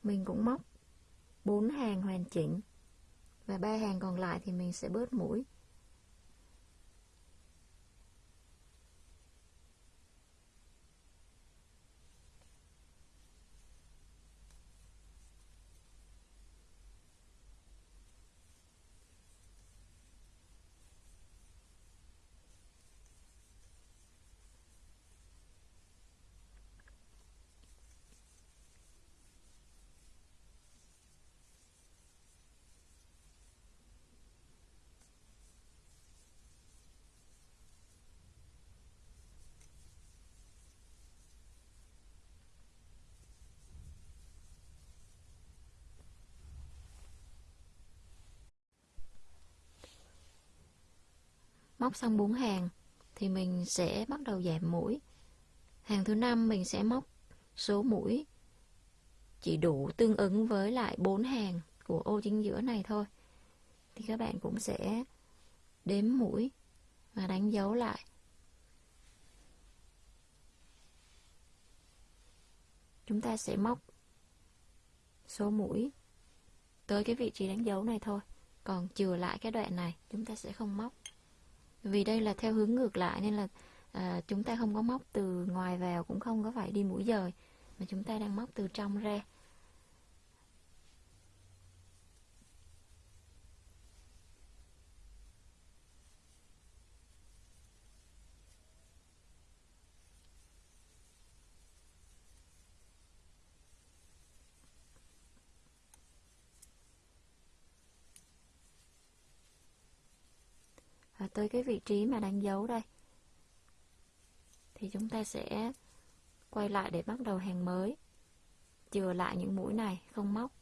Mình cũng móc 4 hàng hoàn chỉnh và ba hàng còn lại thì mình sẽ bớt mũi. Móc xong 4 hàng thì mình sẽ bắt đầu giảm mũi. Hàng thứ năm mình sẽ móc số mũi chỉ đủ tương ứng với lại 4 hàng của ô chính giữa này thôi. Thì các bạn cũng sẽ đếm mũi và đánh dấu lại. Chúng ta sẽ móc số mũi tới cái vị trí đánh dấu này thôi. Còn chừa lại cái đoạn này, chúng ta sẽ không móc vì đây là theo hướng ngược lại nên là à, chúng ta không có móc từ ngoài vào cũng không có phải đi mũi dời mà chúng ta đang móc từ trong ra và tới cái vị trí mà đánh dấu đây. Thì chúng ta sẽ quay lại để bắt đầu hàng mới. Chừa lại những mũi này, không móc.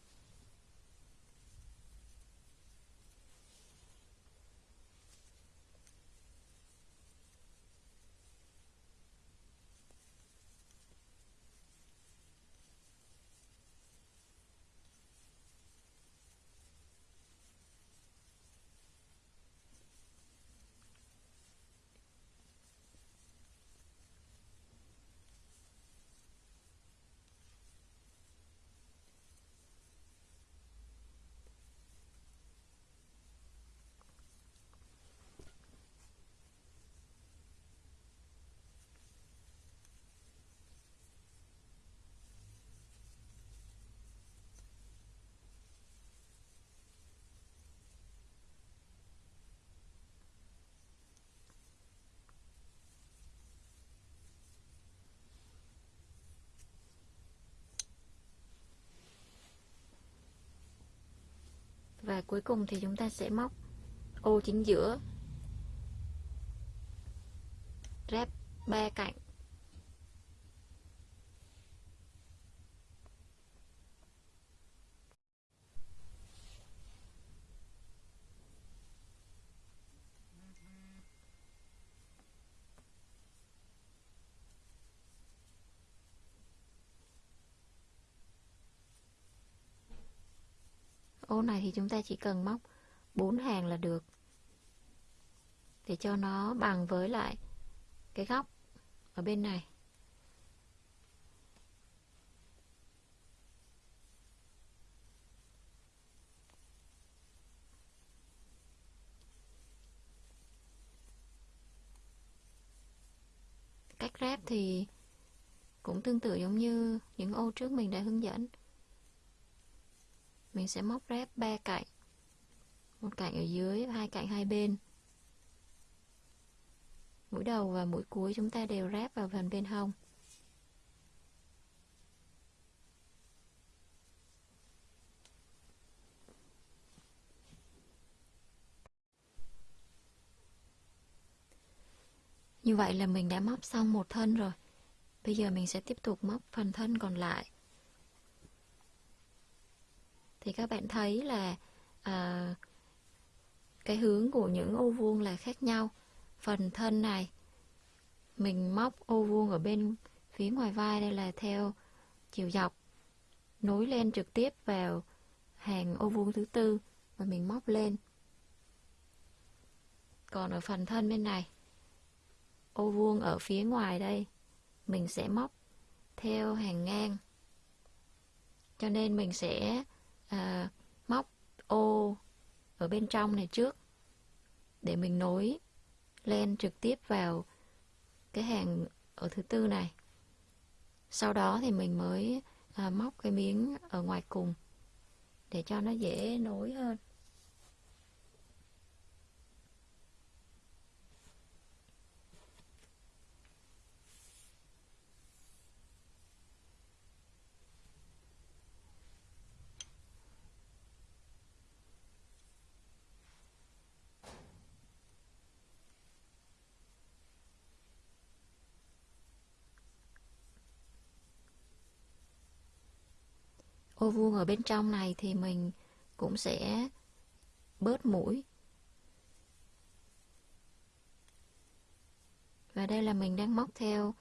Và cuối cùng thì chúng ta sẽ móc ô chính giữa. Ráp ba cạnh. Ô này thì chúng ta chỉ cần móc 4 hàng là được. Để cho nó bằng với lại cái góc ở bên này. Cách ráp thì cũng tương tự giống như những ô trước mình đã hướng dẫn mình sẽ móc ráp ba cạnh một cạnh ở dưới và hai cạnh hai bên mũi đầu và mũi cuối chúng ta đều ráp vào phần bên hông Như vậy là mình đã móc xong một thân rồi. Bây giờ mình sẽ tiếp tục móc phần thân còn lại. Thì các bạn thấy là à, cái hướng của những ô vuông là khác nhau. Phần thân này mình móc ô vuông ở bên phía ngoài vai đây là theo chiều dọc nối lên trực tiếp vào hàng ô vuông thứ tư và mình móc lên. Còn ở phần thân bên này ô vuông ở phía ngoài đây mình sẽ móc theo hàng ngang. Cho nên mình sẽ à, móc ô ở bên trong này trước để mình nối len trực tiếp vào cái hàng ở thứ tư này. Sau đó thì mình mới à, móc cái miếng ở ngoài cùng để cho nó dễ nối hơn. Ô vuông ở bên trong này thì mình cũng sẽ bớt mũi. Và đây là mình đang móc theo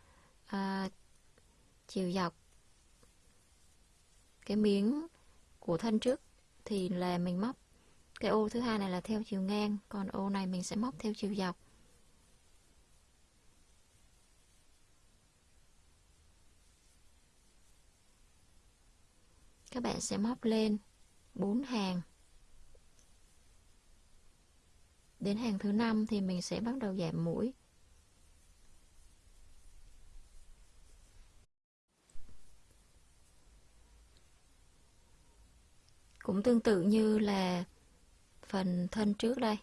à, chiều dọc. Cái miếng của thân trước thì là mình móc. Cái ô thứ hai này là theo chiều ngang còn ô này mình sẽ móc theo chiều dọc. Các bạn sẽ móc lên 4 hàng. Đến hàng thứ năm thì mình sẽ bắt đầu giảm mũi. Cũng tương tự như là phần thân trước đây.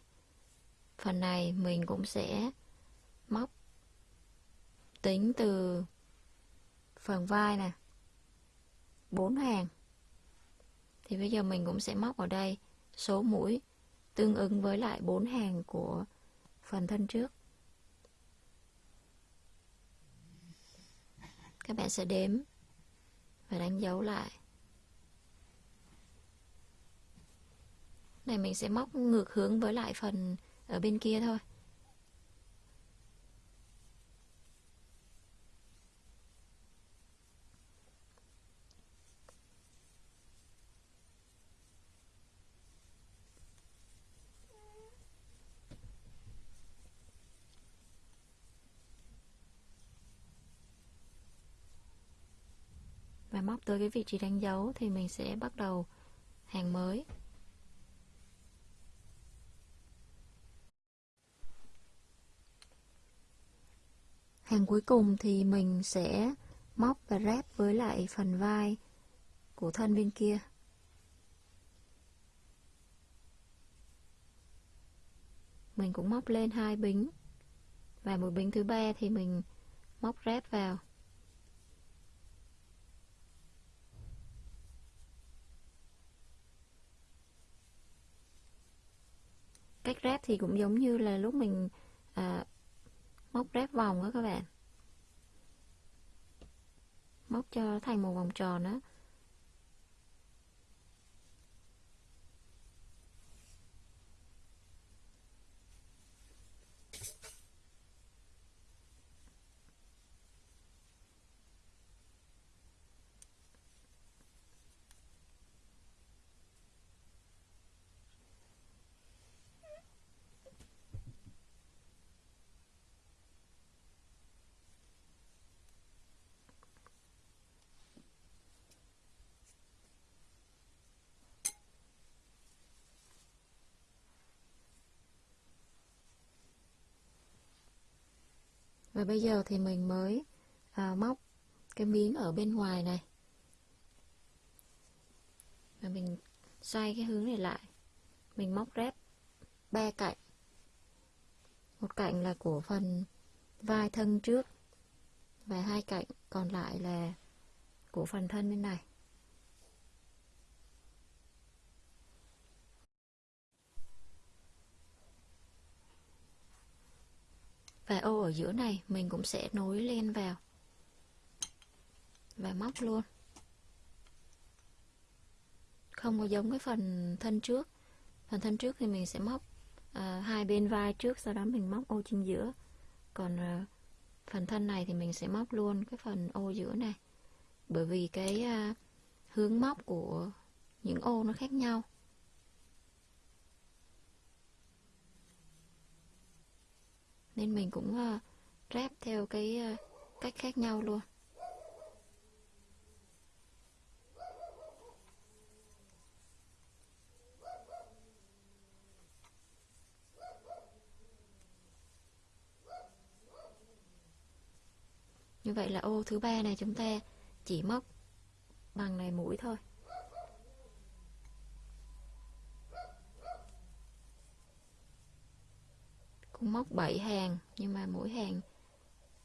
Phần này mình cũng sẽ móc tính từ phần vai nè, bốn hàng thì bây giờ mình cũng sẽ móc ở đây, số mũi tương ứng với lại bốn hàng của phần thân trước. Các bạn sẽ đếm và đánh dấu lại. Này, mình sẽ móc ngược hướng với lại phần ở bên kia thôi. Tới cái vị trí đánh dấu thì mình sẽ bắt đầu hàng mới. Hàng cuối cùng thì mình sẽ móc và ráp với lại phần vai của thân bên kia. Mình cũng móc lên hai bính và một bính thứ ba thì mình móc ráp vào. Cách ráp thì cũng giống như là lúc mình à, móc ráp vòng đó các bạn. Móc cho thành một vòng tròn đó và bây giờ thì mình mới à, móc cái miếng ở bên ngoài này. Và mình xoay cái hướng này lại. Mình móc rép ba cạnh. Một cạnh là của phần vai thân trước và hai cạnh còn lại là của phần thân bên này. Và ô ở giữa này mình cũng sẽ nối lên vào. Và móc luôn. Không có giống cái phần thân trước. Phần thân trước thì mình sẽ móc à, hai bên vai trước sau đó mình móc ô chính giữa. Còn à, phần thân này thì mình sẽ móc luôn cái phần ô giữa này. Bởi vì cái à, hướng móc của những ô nó khác nhau. Nên mình cũng uh, ráp theo cái uh, cách khác nhau luôn. Như vậy là ô thứ ba này chúng ta chỉ móc bằng này mũi thôi. Cũng móc 7 hàng, nhưng mà mỗi hàng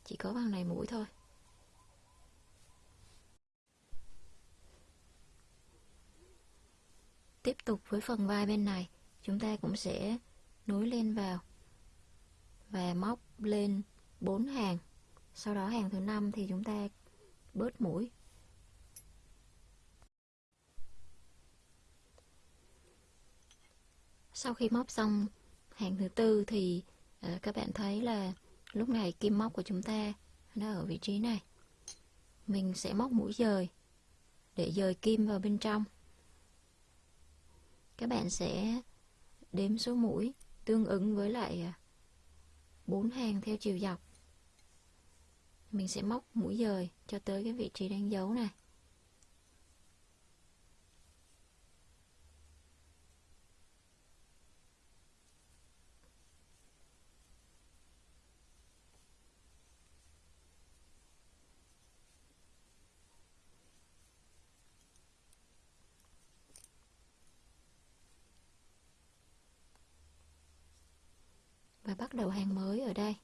chỉ có bằng này mũi thôi. Tiếp tục với phần vai bên này, chúng ta cũng sẽ nối lên vào và móc lên 4 hàng. Sau đó hàng thứ năm thì chúng ta bớt mũi. Sau khi móc xong hàng thứ tư thì à, các bạn thấy là lúc này kim móc của chúng ta nó ở vị trí này. Mình sẽ móc mũi dời để dời kim vào bên trong. Các bạn sẽ đếm số mũi tương ứng với lại à, bốn hàng theo chiều dọc. Mình sẽ móc mũi dời cho tới cái vị trí đánh dấu này và bắt đầu hàng mới ở đây.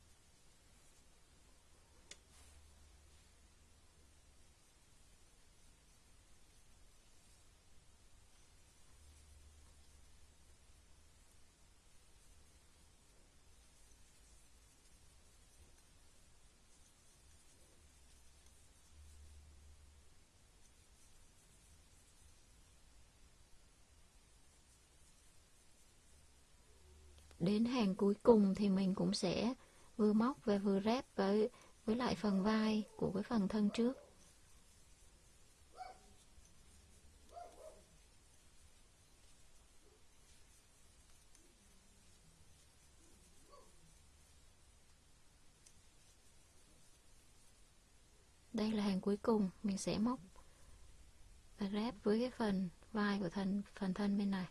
Đến hàng cuối cùng thì mình cũng sẽ vừa móc và vừa ráp với với lại phần vai của cái phần thân trước. Đây là hàng cuối cùng mình sẽ móc và ráp với cái phần vai của thân, phần thân bên này.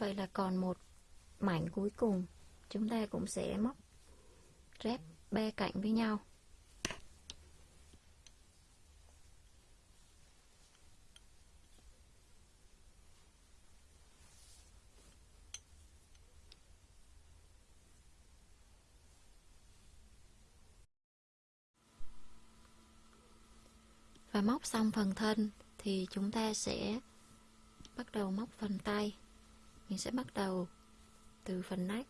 Vậy là còn một mảnh cuối cùng. Chúng ta cũng sẽ móc ráp ba cạnh với nhau. Và móc xong phần thân thì chúng ta sẽ bắt đầu móc phần tay mình sẽ bắt đầu từ phần nách.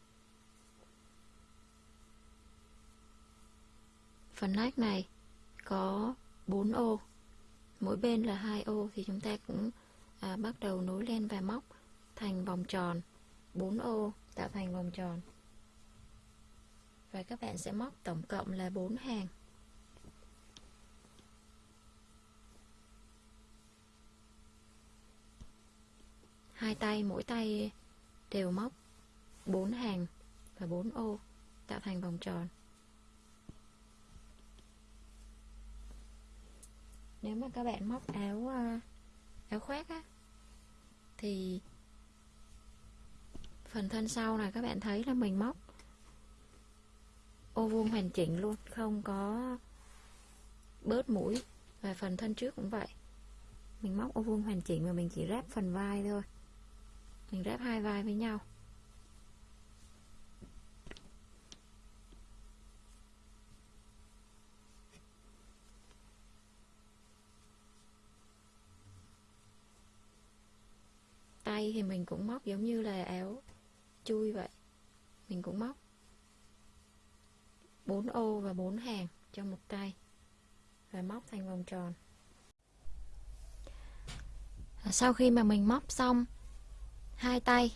Phần nách này có 4 ô. Mỗi bên là hai ô thì chúng ta cũng à, bắt đầu nối lên và móc thành vòng tròn. 4 ô tạo thành vòng tròn. Và các bạn sẽ móc tổng cộng là 4 hàng. Hai tay, mỗi tay đều móc 4 hàng và 4 ô tạo thành vòng tròn. Nếu mà các bạn móc áo ờ, áo khoác á, thì phần thân sau này các bạn thấy là mình móc ô vuông hoàn chỉnh luôn, không có bớt mũi. Và phần thân trước cũng vậy. Mình móc ô vuông hoàn chỉnh và mình chỉ ráp phần vai thôi mình ráp hai vai với nhau. Tay thì mình cũng móc giống như là áo chui vậy. Mình cũng móc 4 ô và 4 hàng trong một tay và móc thành vòng tròn. Sau khi mà mình móc xong hai tay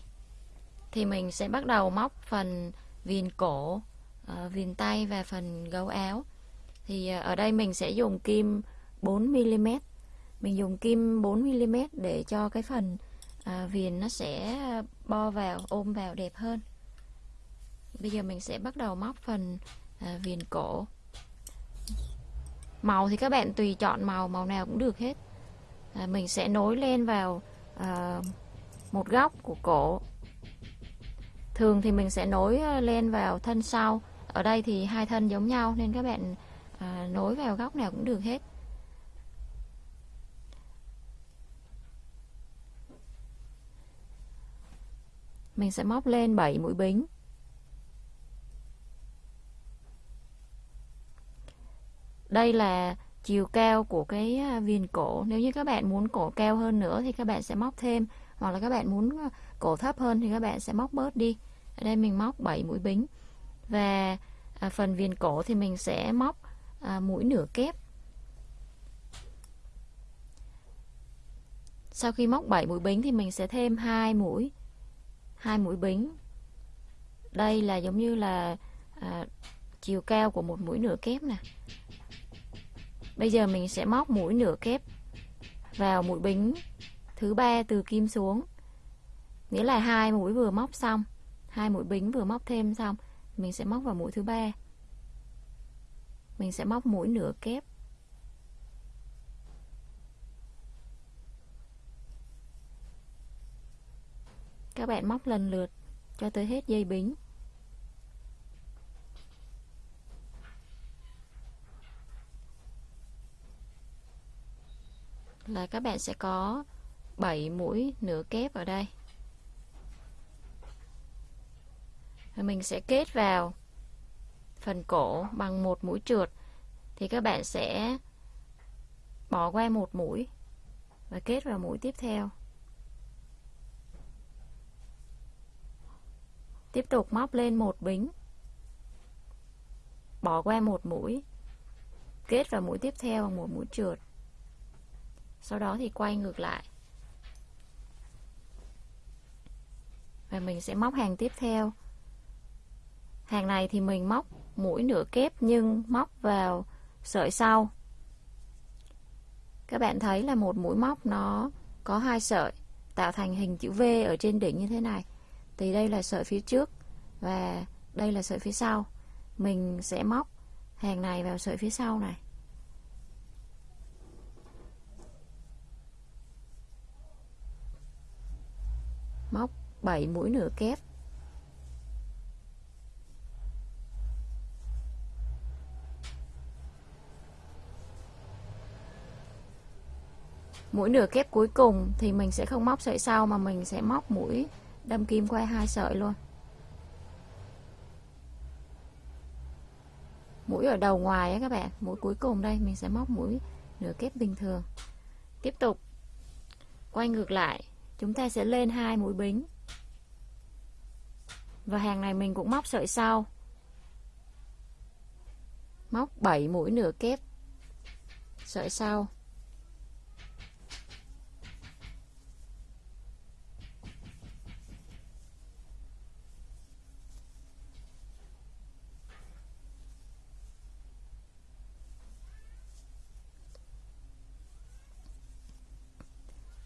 thì mình sẽ bắt đầu móc phần viền cổ uh, viền tay và phần gấu áo. Thì uh, ở đây mình sẽ dùng kim 4mm mình dùng kim 4mm để cho cái phần uh, viền nó sẽ bo vào ôm vào đẹp hơn. Bây giờ mình sẽ bắt đầu móc phần uh, viền cổ. Màu thì các bạn tùy chọn màu màu nào cũng được hết. À, mình sẽ nối lên vào à, một góc của cổ. Thường thì mình sẽ nối ờ, lên vào thân sau. Ở đây thì hai thân giống nhau nên các bạn à, nối vào góc nào cũng được hết. Mình sẽ móc lên 7 mũi bính. Đây là chiều cao của cái à, viền cổ. Nếu như các bạn muốn cổ cao hơn nữa thì các bạn sẽ móc thêm hoặc là các bạn muốn ờ, cổ thấp hơn thì các bạn sẽ móc bớt đi. Ở đây mình móc 7 mũi bính. Và à, phần viền cổ thì mình sẽ móc à, mũi nửa kép. Sau khi móc 7 mũi bính thì mình sẽ thêm hai mũi hai mũi bính. Đây là giống như là à, chiều cao của một mũi nửa kép nè. Bây giờ mình sẽ móc mũi nửa kép vào mũi bính thứ ba từ kim xuống. Nghĩa là hai mũi vừa móc xong, hai mũi bính vừa móc thêm xong, mình sẽ móc vào mũi thứ ba. Mình sẽ móc mũi nửa kép. Các bạn móc lần lượt cho tới hết dây bính. Là các bạn sẽ có 7 mũi nửa kép ở đây. Rồi mình sẽ kết vào phần cổ bằng một mũi trượt. Thì các bạn sẽ bỏ qua một mũi và kết vào mũi tiếp theo. Tiếp tục móc lên một bính. Bỏ qua một mũi, kết vào mũi tiếp theo bằng một mũi trượt. Sau đó thì quay ngược lại. Và mình sẽ móc hàng tiếp theo. Hàng này thì mình móc mũi nửa kép nhưng móc vào sợi sau. Các bạn thấy là một mũi móc nó có hai sợi, tạo thành hình chữ V ở trên đỉnh như thế này. Thì đây là sợi phía trước và đây là sợi phía sau. Mình sẽ móc hàng này vào sợi phía sau này. Móc 7 mũi nửa kép. Mũi nửa kép cuối cùng thì mình sẽ không móc sợi sau mà mình sẽ móc mũi đâm kim qua hai sợi luôn. Mũi ở đầu ngoài á các bạn, mũi cuối cùng đây, mình sẽ móc mũi nửa kép bình thường. Tiếp tục, quay ngược lại, chúng ta sẽ lên hai mũi bính và hàng này mình cũng móc sợi sau. Móc 7 mũi nửa kép. Sợi sau.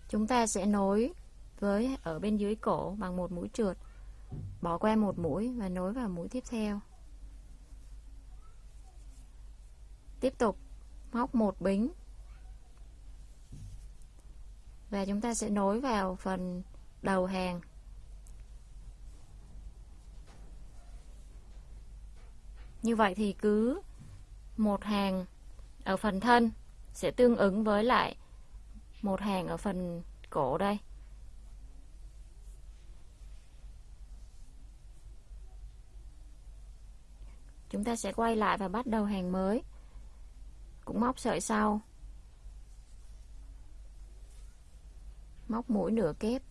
Chúng ta sẽ nối với ở bên dưới cổ bằng một mũi trượt bỏ qua một mũi và nối vào mũi tiếp theo. Tiếp tục, móc một bính. Và chúng ta sẽ nối vào phần đầu hàng. Như vậy thì cứ một hàng ở phần thân sẽ tương ứng với lại một hàng ở phần cổ đây. Chúng ta sẽ quay lại và bắt đầu hàng mới. Cũng móc sợi sau. Móc mũi nửa kép.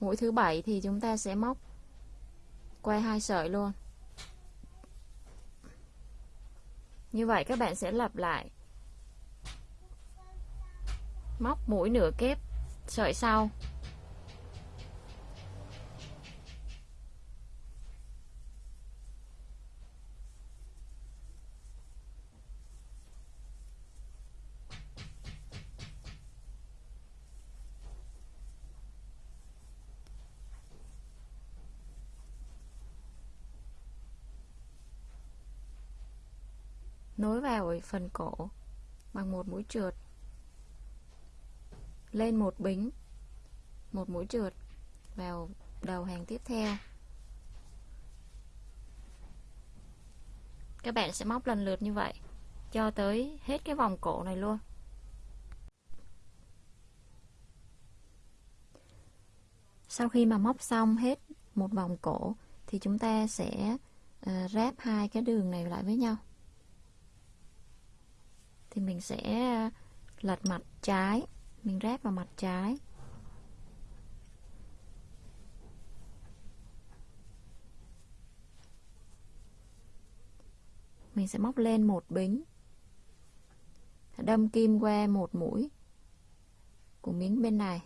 Mũi thứ bảy thì chúng ta sẽ móc quay hai sợi luôn. Như vậy các bạn sẽ lặp lại móc mũi nửa kép. Sợi sau. Nối vào ở phần cổ bằng một mũi trượt lên một bính một mũi trượt vào đầu hàng tiếp theo. Các bạn sẽ móc lần lượt như vậy cho tới hết cái vòng cổ này luôn. Sau khi mà móc xong hết một vòng cổ thì chúng ta sẽ uh, ráp hai cái đường này lại với nhau. Thì mình sẽ ờ, lật mặt trái mình ráp vào mặt trái. Mình sẽ móc lên một bính. Đâm kim qua một mũi của miếng bên này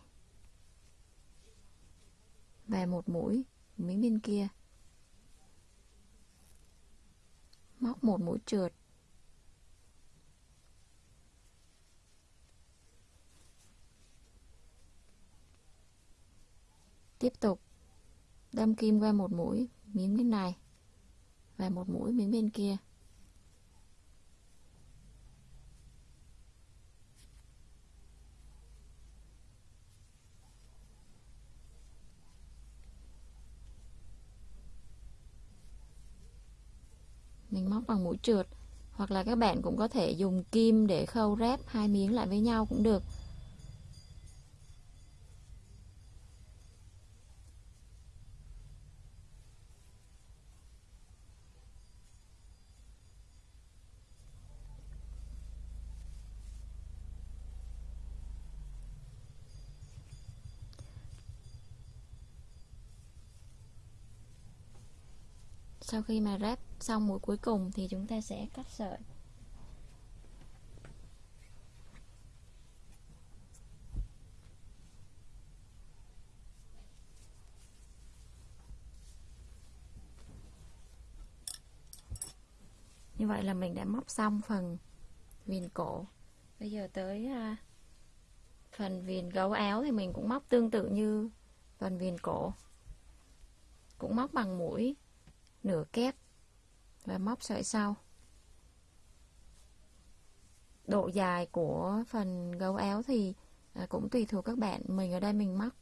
và một mũi của miếng bên kia. Móc một mũi trượt. Tiếp tục. Đâm kim qua một mũi, miếng bên này. Và một mũi miếng bên kia. Mình móc bằng mũi trượt. Hoặc là các bạn cũng có thể dùng kim để khâu ráp hai miếng lại với nhau cũng được. Sau khi mà ráp xong mũi cuối cùng thì chúng ta sẽ cắt sợi. Như vậy là mình đã móc xong phần viền cổ. Bây giờ tới à, phần viền gấu áo thì mình cũng móc tương tự như phần viền cổ. Cũng móc bằng mũi nửa kép và móc sợi sau. Độ dài của phần gấu áo thì à, cũng tùy thuộc các bạn. Mình ở đây mình móc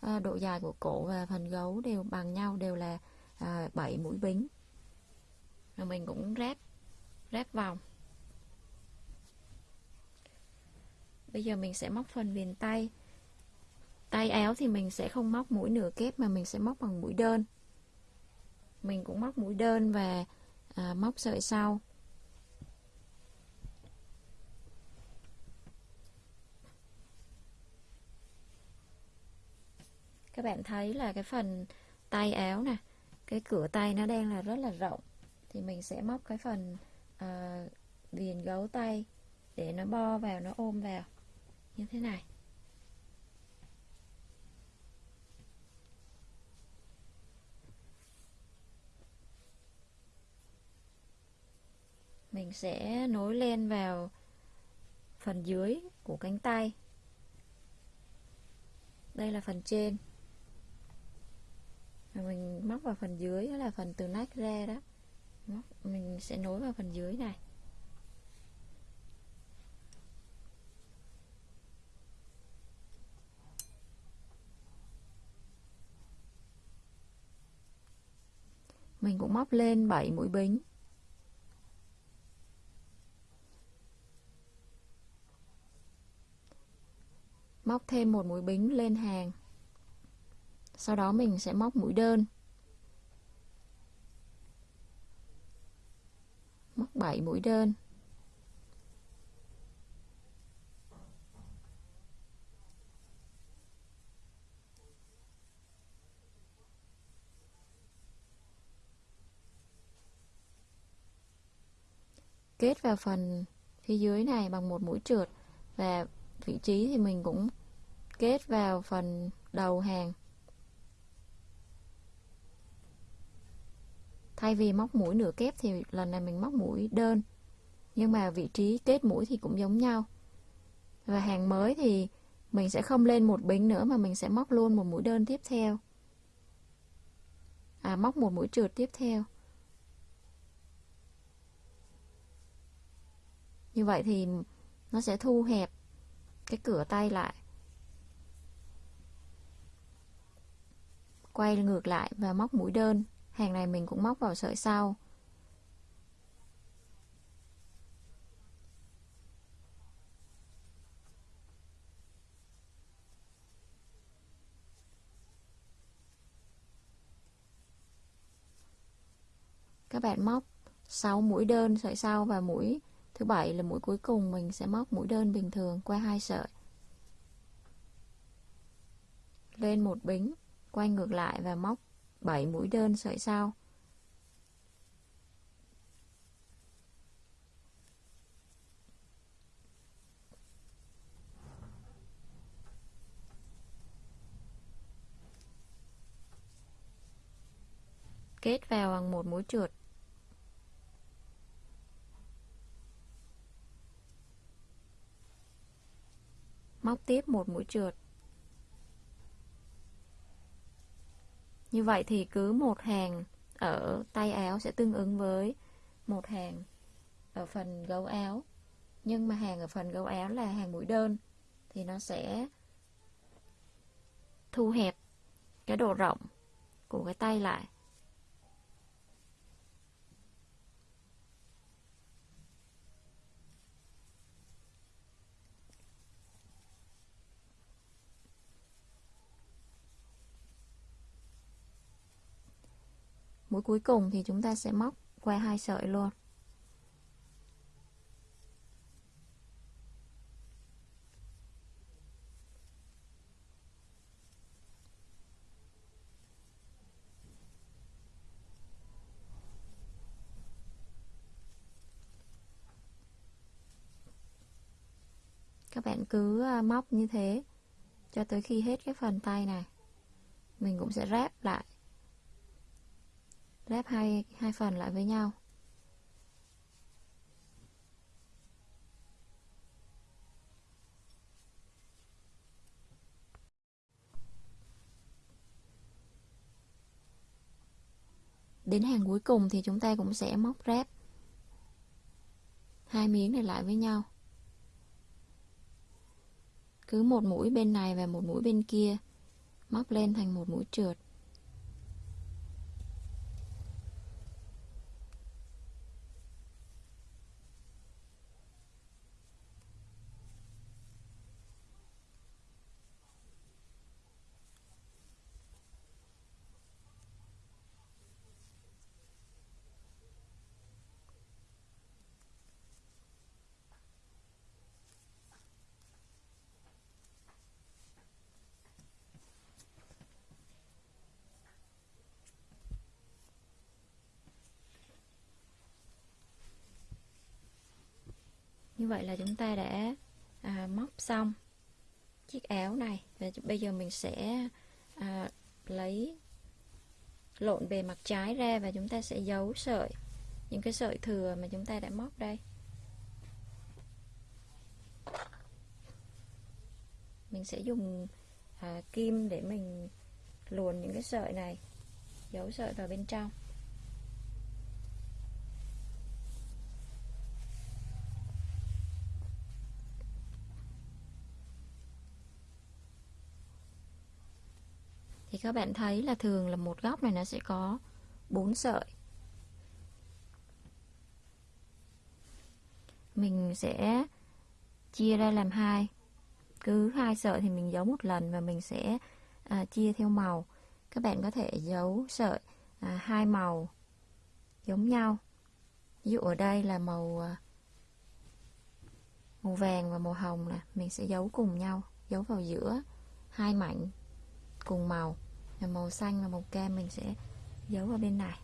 à, độ dài của cổ và phần gấu đều bằng nhau, đều là à, 7 mũi bính. Rồi mình cũng ráp ráp vòng. Bây giờ mình sẽ móc phần viền tay. Tay áo thì mình sẽ không móc mũi nửa kép mà mình sẽ móc bằng mũi đơn mình cũng móc mũi đơn và à, móc sợi sau. Các bạn thấy là cái phần tay áo nè cái cửa tay nó đang là rất là rộng. Thì mình sẽ móc cái phần ờ, à, viền gấu tay để nó bo vào nó ôm vào. Như thế này. Mình sẽ nối len vào phần dưới của cánh tay. Đây là phần trên. Và mình móc vào phần dưới, đó là phần từ nách ra đó. Móc, mình sẽ nối vào phần dưới này. Mình cũng móc lên 7 mũi bính. Móc thêm một mũi bính lên hàng. Sau đó mình sẽ móc mũi đơn. Móc 7 mũi đơn. Kết vào phần phía dưới này bằng một mũi trượt và vị trí thì mình cũng kết vào phần đầu hàng. Thay vì móc mũi nửa kép thì lần này mình móc mũi đơn. Nhưng mà vị trí kết mũi thì cũng giống nhau. Và hàng mới thì mình sẽ không lên một bính nữa mà mình sẽ móc luôn một mũi đơn tiếp theo. À móc một mũi trượt tiếp theo. Như vậy thì nó sẽ thu hẹp cái cửa tay lại. Quay ngược lại và móc mũi đơn. Hàng này mình cũng móc vào sợi sau. Các bạn móc 6 mũi đơn sợi sau và mũi thứ bảy là mũi cuối cùng mình sẽ móc mũi đơn bình thường qua hai sợi. Lên một bính quay ngược lại và móc 7 mũi đơn sợi sau. Kết vào bằng một mũi trượt. Móc tiếp một mũi trượt. Như vậy thì cứ một hàng ở tay áo sẽ tương ứng với một hàng ở phần gấu áo. Nhưng mà hàng ở phần gấu áo là hàng mũi đơn, thì nó sẽ thu hẹp cái độ rộng của cái tay lại. Mũi cuối cùng thì chúng ta sẽ móc qua hai sợi luôn. Các bạn cứ à, móc như thế cho tới khi hết cái phần tay này. Mình cũng sẽ ráp lại ghép hai hai phần lại với nhau. Đến hàng cuối cùng thì chúng ta cũng sẽ móc ráp hai miếng này lại với nhau. Cứ một mũi bên này và một mũi bên kia, móc lên thành một mũi trượt. Như vậy là chúng ta đã à, móc xong chiếc áo này. Và bây giờ mình sẽ à, lấy lộn bề mặt trái ra và chúng ta sẽ giấu sợi những cái sợi thừa mà chúng ta đã móc đây. Mình sẽ dùng à, kim để mình luồn những cái sợi này giấu sợi vào bên trong. Thì các bạn thấy là thường là một góc này nó sẽ có 4 sợi. Mình sẽ chia ra làm hai. Cứ hai sợi thì mình giấu một lần và mình sẽ à, chia theo màu. Các bạn có thể giấu sợi à, hai màu giống nhau. Ví dụ ở đây là màu à, màu vàng và màu hồng nè. Mình sẽ giấu cùng nhau giấu vào giữa hai mảnh cùng màu là màu xanh và màu kem mình sẽ giấu vào bên này.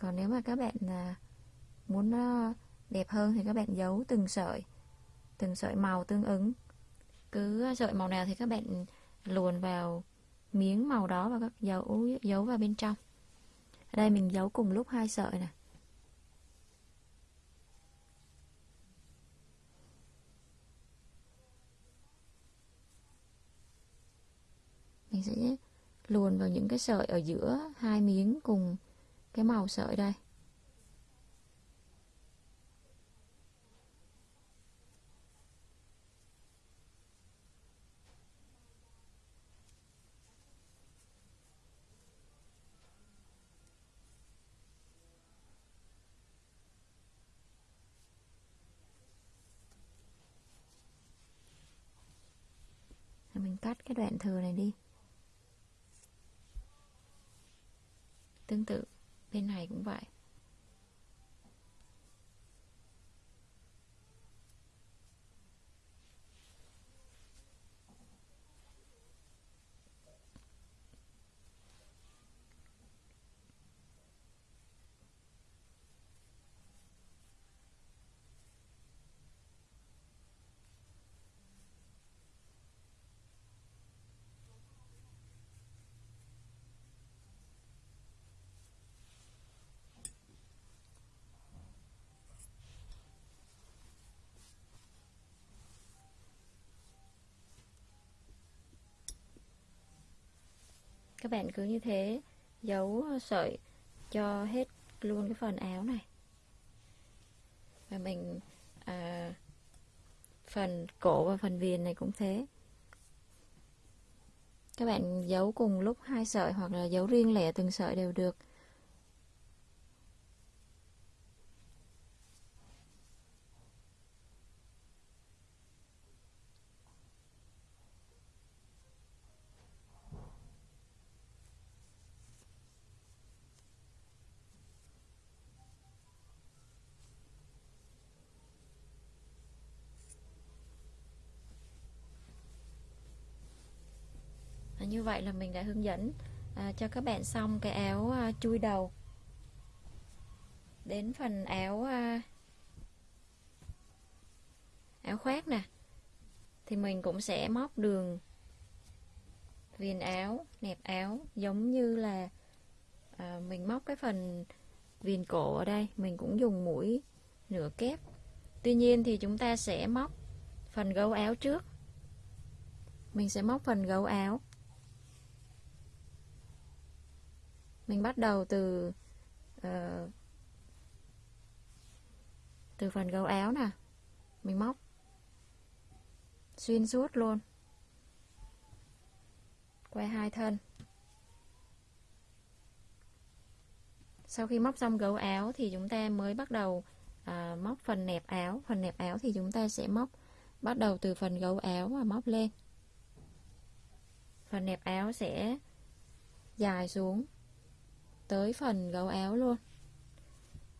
Còn nếu mà các bạn à, muốn nó đẹp hơn thì các bạn giấu từng sợi từng sợi màu tương ứng. Cứ sợi màu nào thì các bạn luồn vào miếng màu đó và các dấu giấu vào bên trong. Ở đây mình giấu cùng lúc hai sợi này mình sẽ luồn vào những cái sợi ở giữa hai miếng cùng cái màu sợi đây. Mình cắt cái đoạn thừa này đi. Tương tự. Bên này cũng vậy các bạn cứ như thế giấu ờ, sợi cho hết luôn cái phần áo này. Và mình à, phần cổ và phần viền này cũng thế. Các bạn giấu cùng lúc hai sợi hoặc là giấu riêng lẻ từng sợi đều được. Như vậy là mình đã hướng dẫn à, cho các bạn xong cái áo à, chui đầu. Đến phần áo à, áo khoác nè thì mình cũng sẽ móc đường viền áo nẹp áo giống như là à, mình móc cái phần viền cổ ở đây. Mình cũng dùng mũi nửa kép. Tuy nhiên thì chúng ta sẽ móc phần gấu áo trước. Mình sẽ móc phần gấu áo. Mình bắt đầu từ uh, từ phần gấu áo nè. Mình móc. Xuyên suốt luôn. Quay hai thân. Sau khi móc xong gấu áo thì chúng ta mới bắt đầu à, móc phần nẹp áo. Phần nẹp áo thì chúng ta sẽ móc bắt đầu từ phần gấu áo và móc lên. Phần nẹp áo sẽ dài xuống tới phần gấu áo luôn.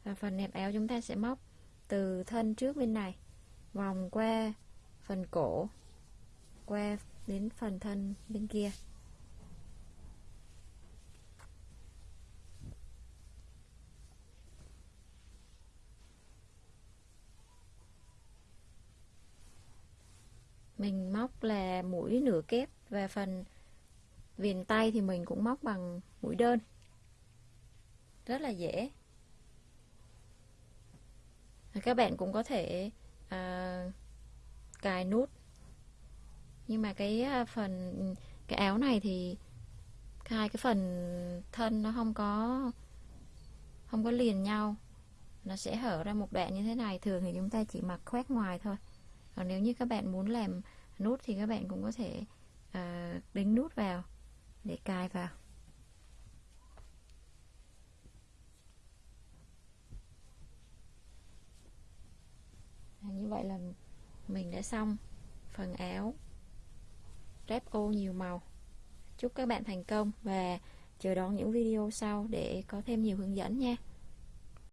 Và phần nẹp áo chúng ta sẽ móc từ thân trước bên này, vòng qua phần cổ, qua đến phần thân bên kia. Mình móc là mũi nửa kép và phần viền tay thì mình cũng móc bằng mũi đơn rất là dễ. Các bạn cũng có thể à, cài nút. Nhưng mà cái à, phần cái áo này thì hai cái phần thân nó không có không có liền nhau. Nó sẽ hở ra một đoạn như thế này. Thường thì chúng ta chỉ mặc khoét ngoài thôi. Còn nếu như các bạn muốn làm nút thì các bạn cũng có thể à, đính nút vào để cài vào. À, như vậy là mình đã xong phần áo. Ráp ô nhiều màu. Chúc các bạn thành công và chờ đón những video sau để có thêm nhiều hướng dẫn nha.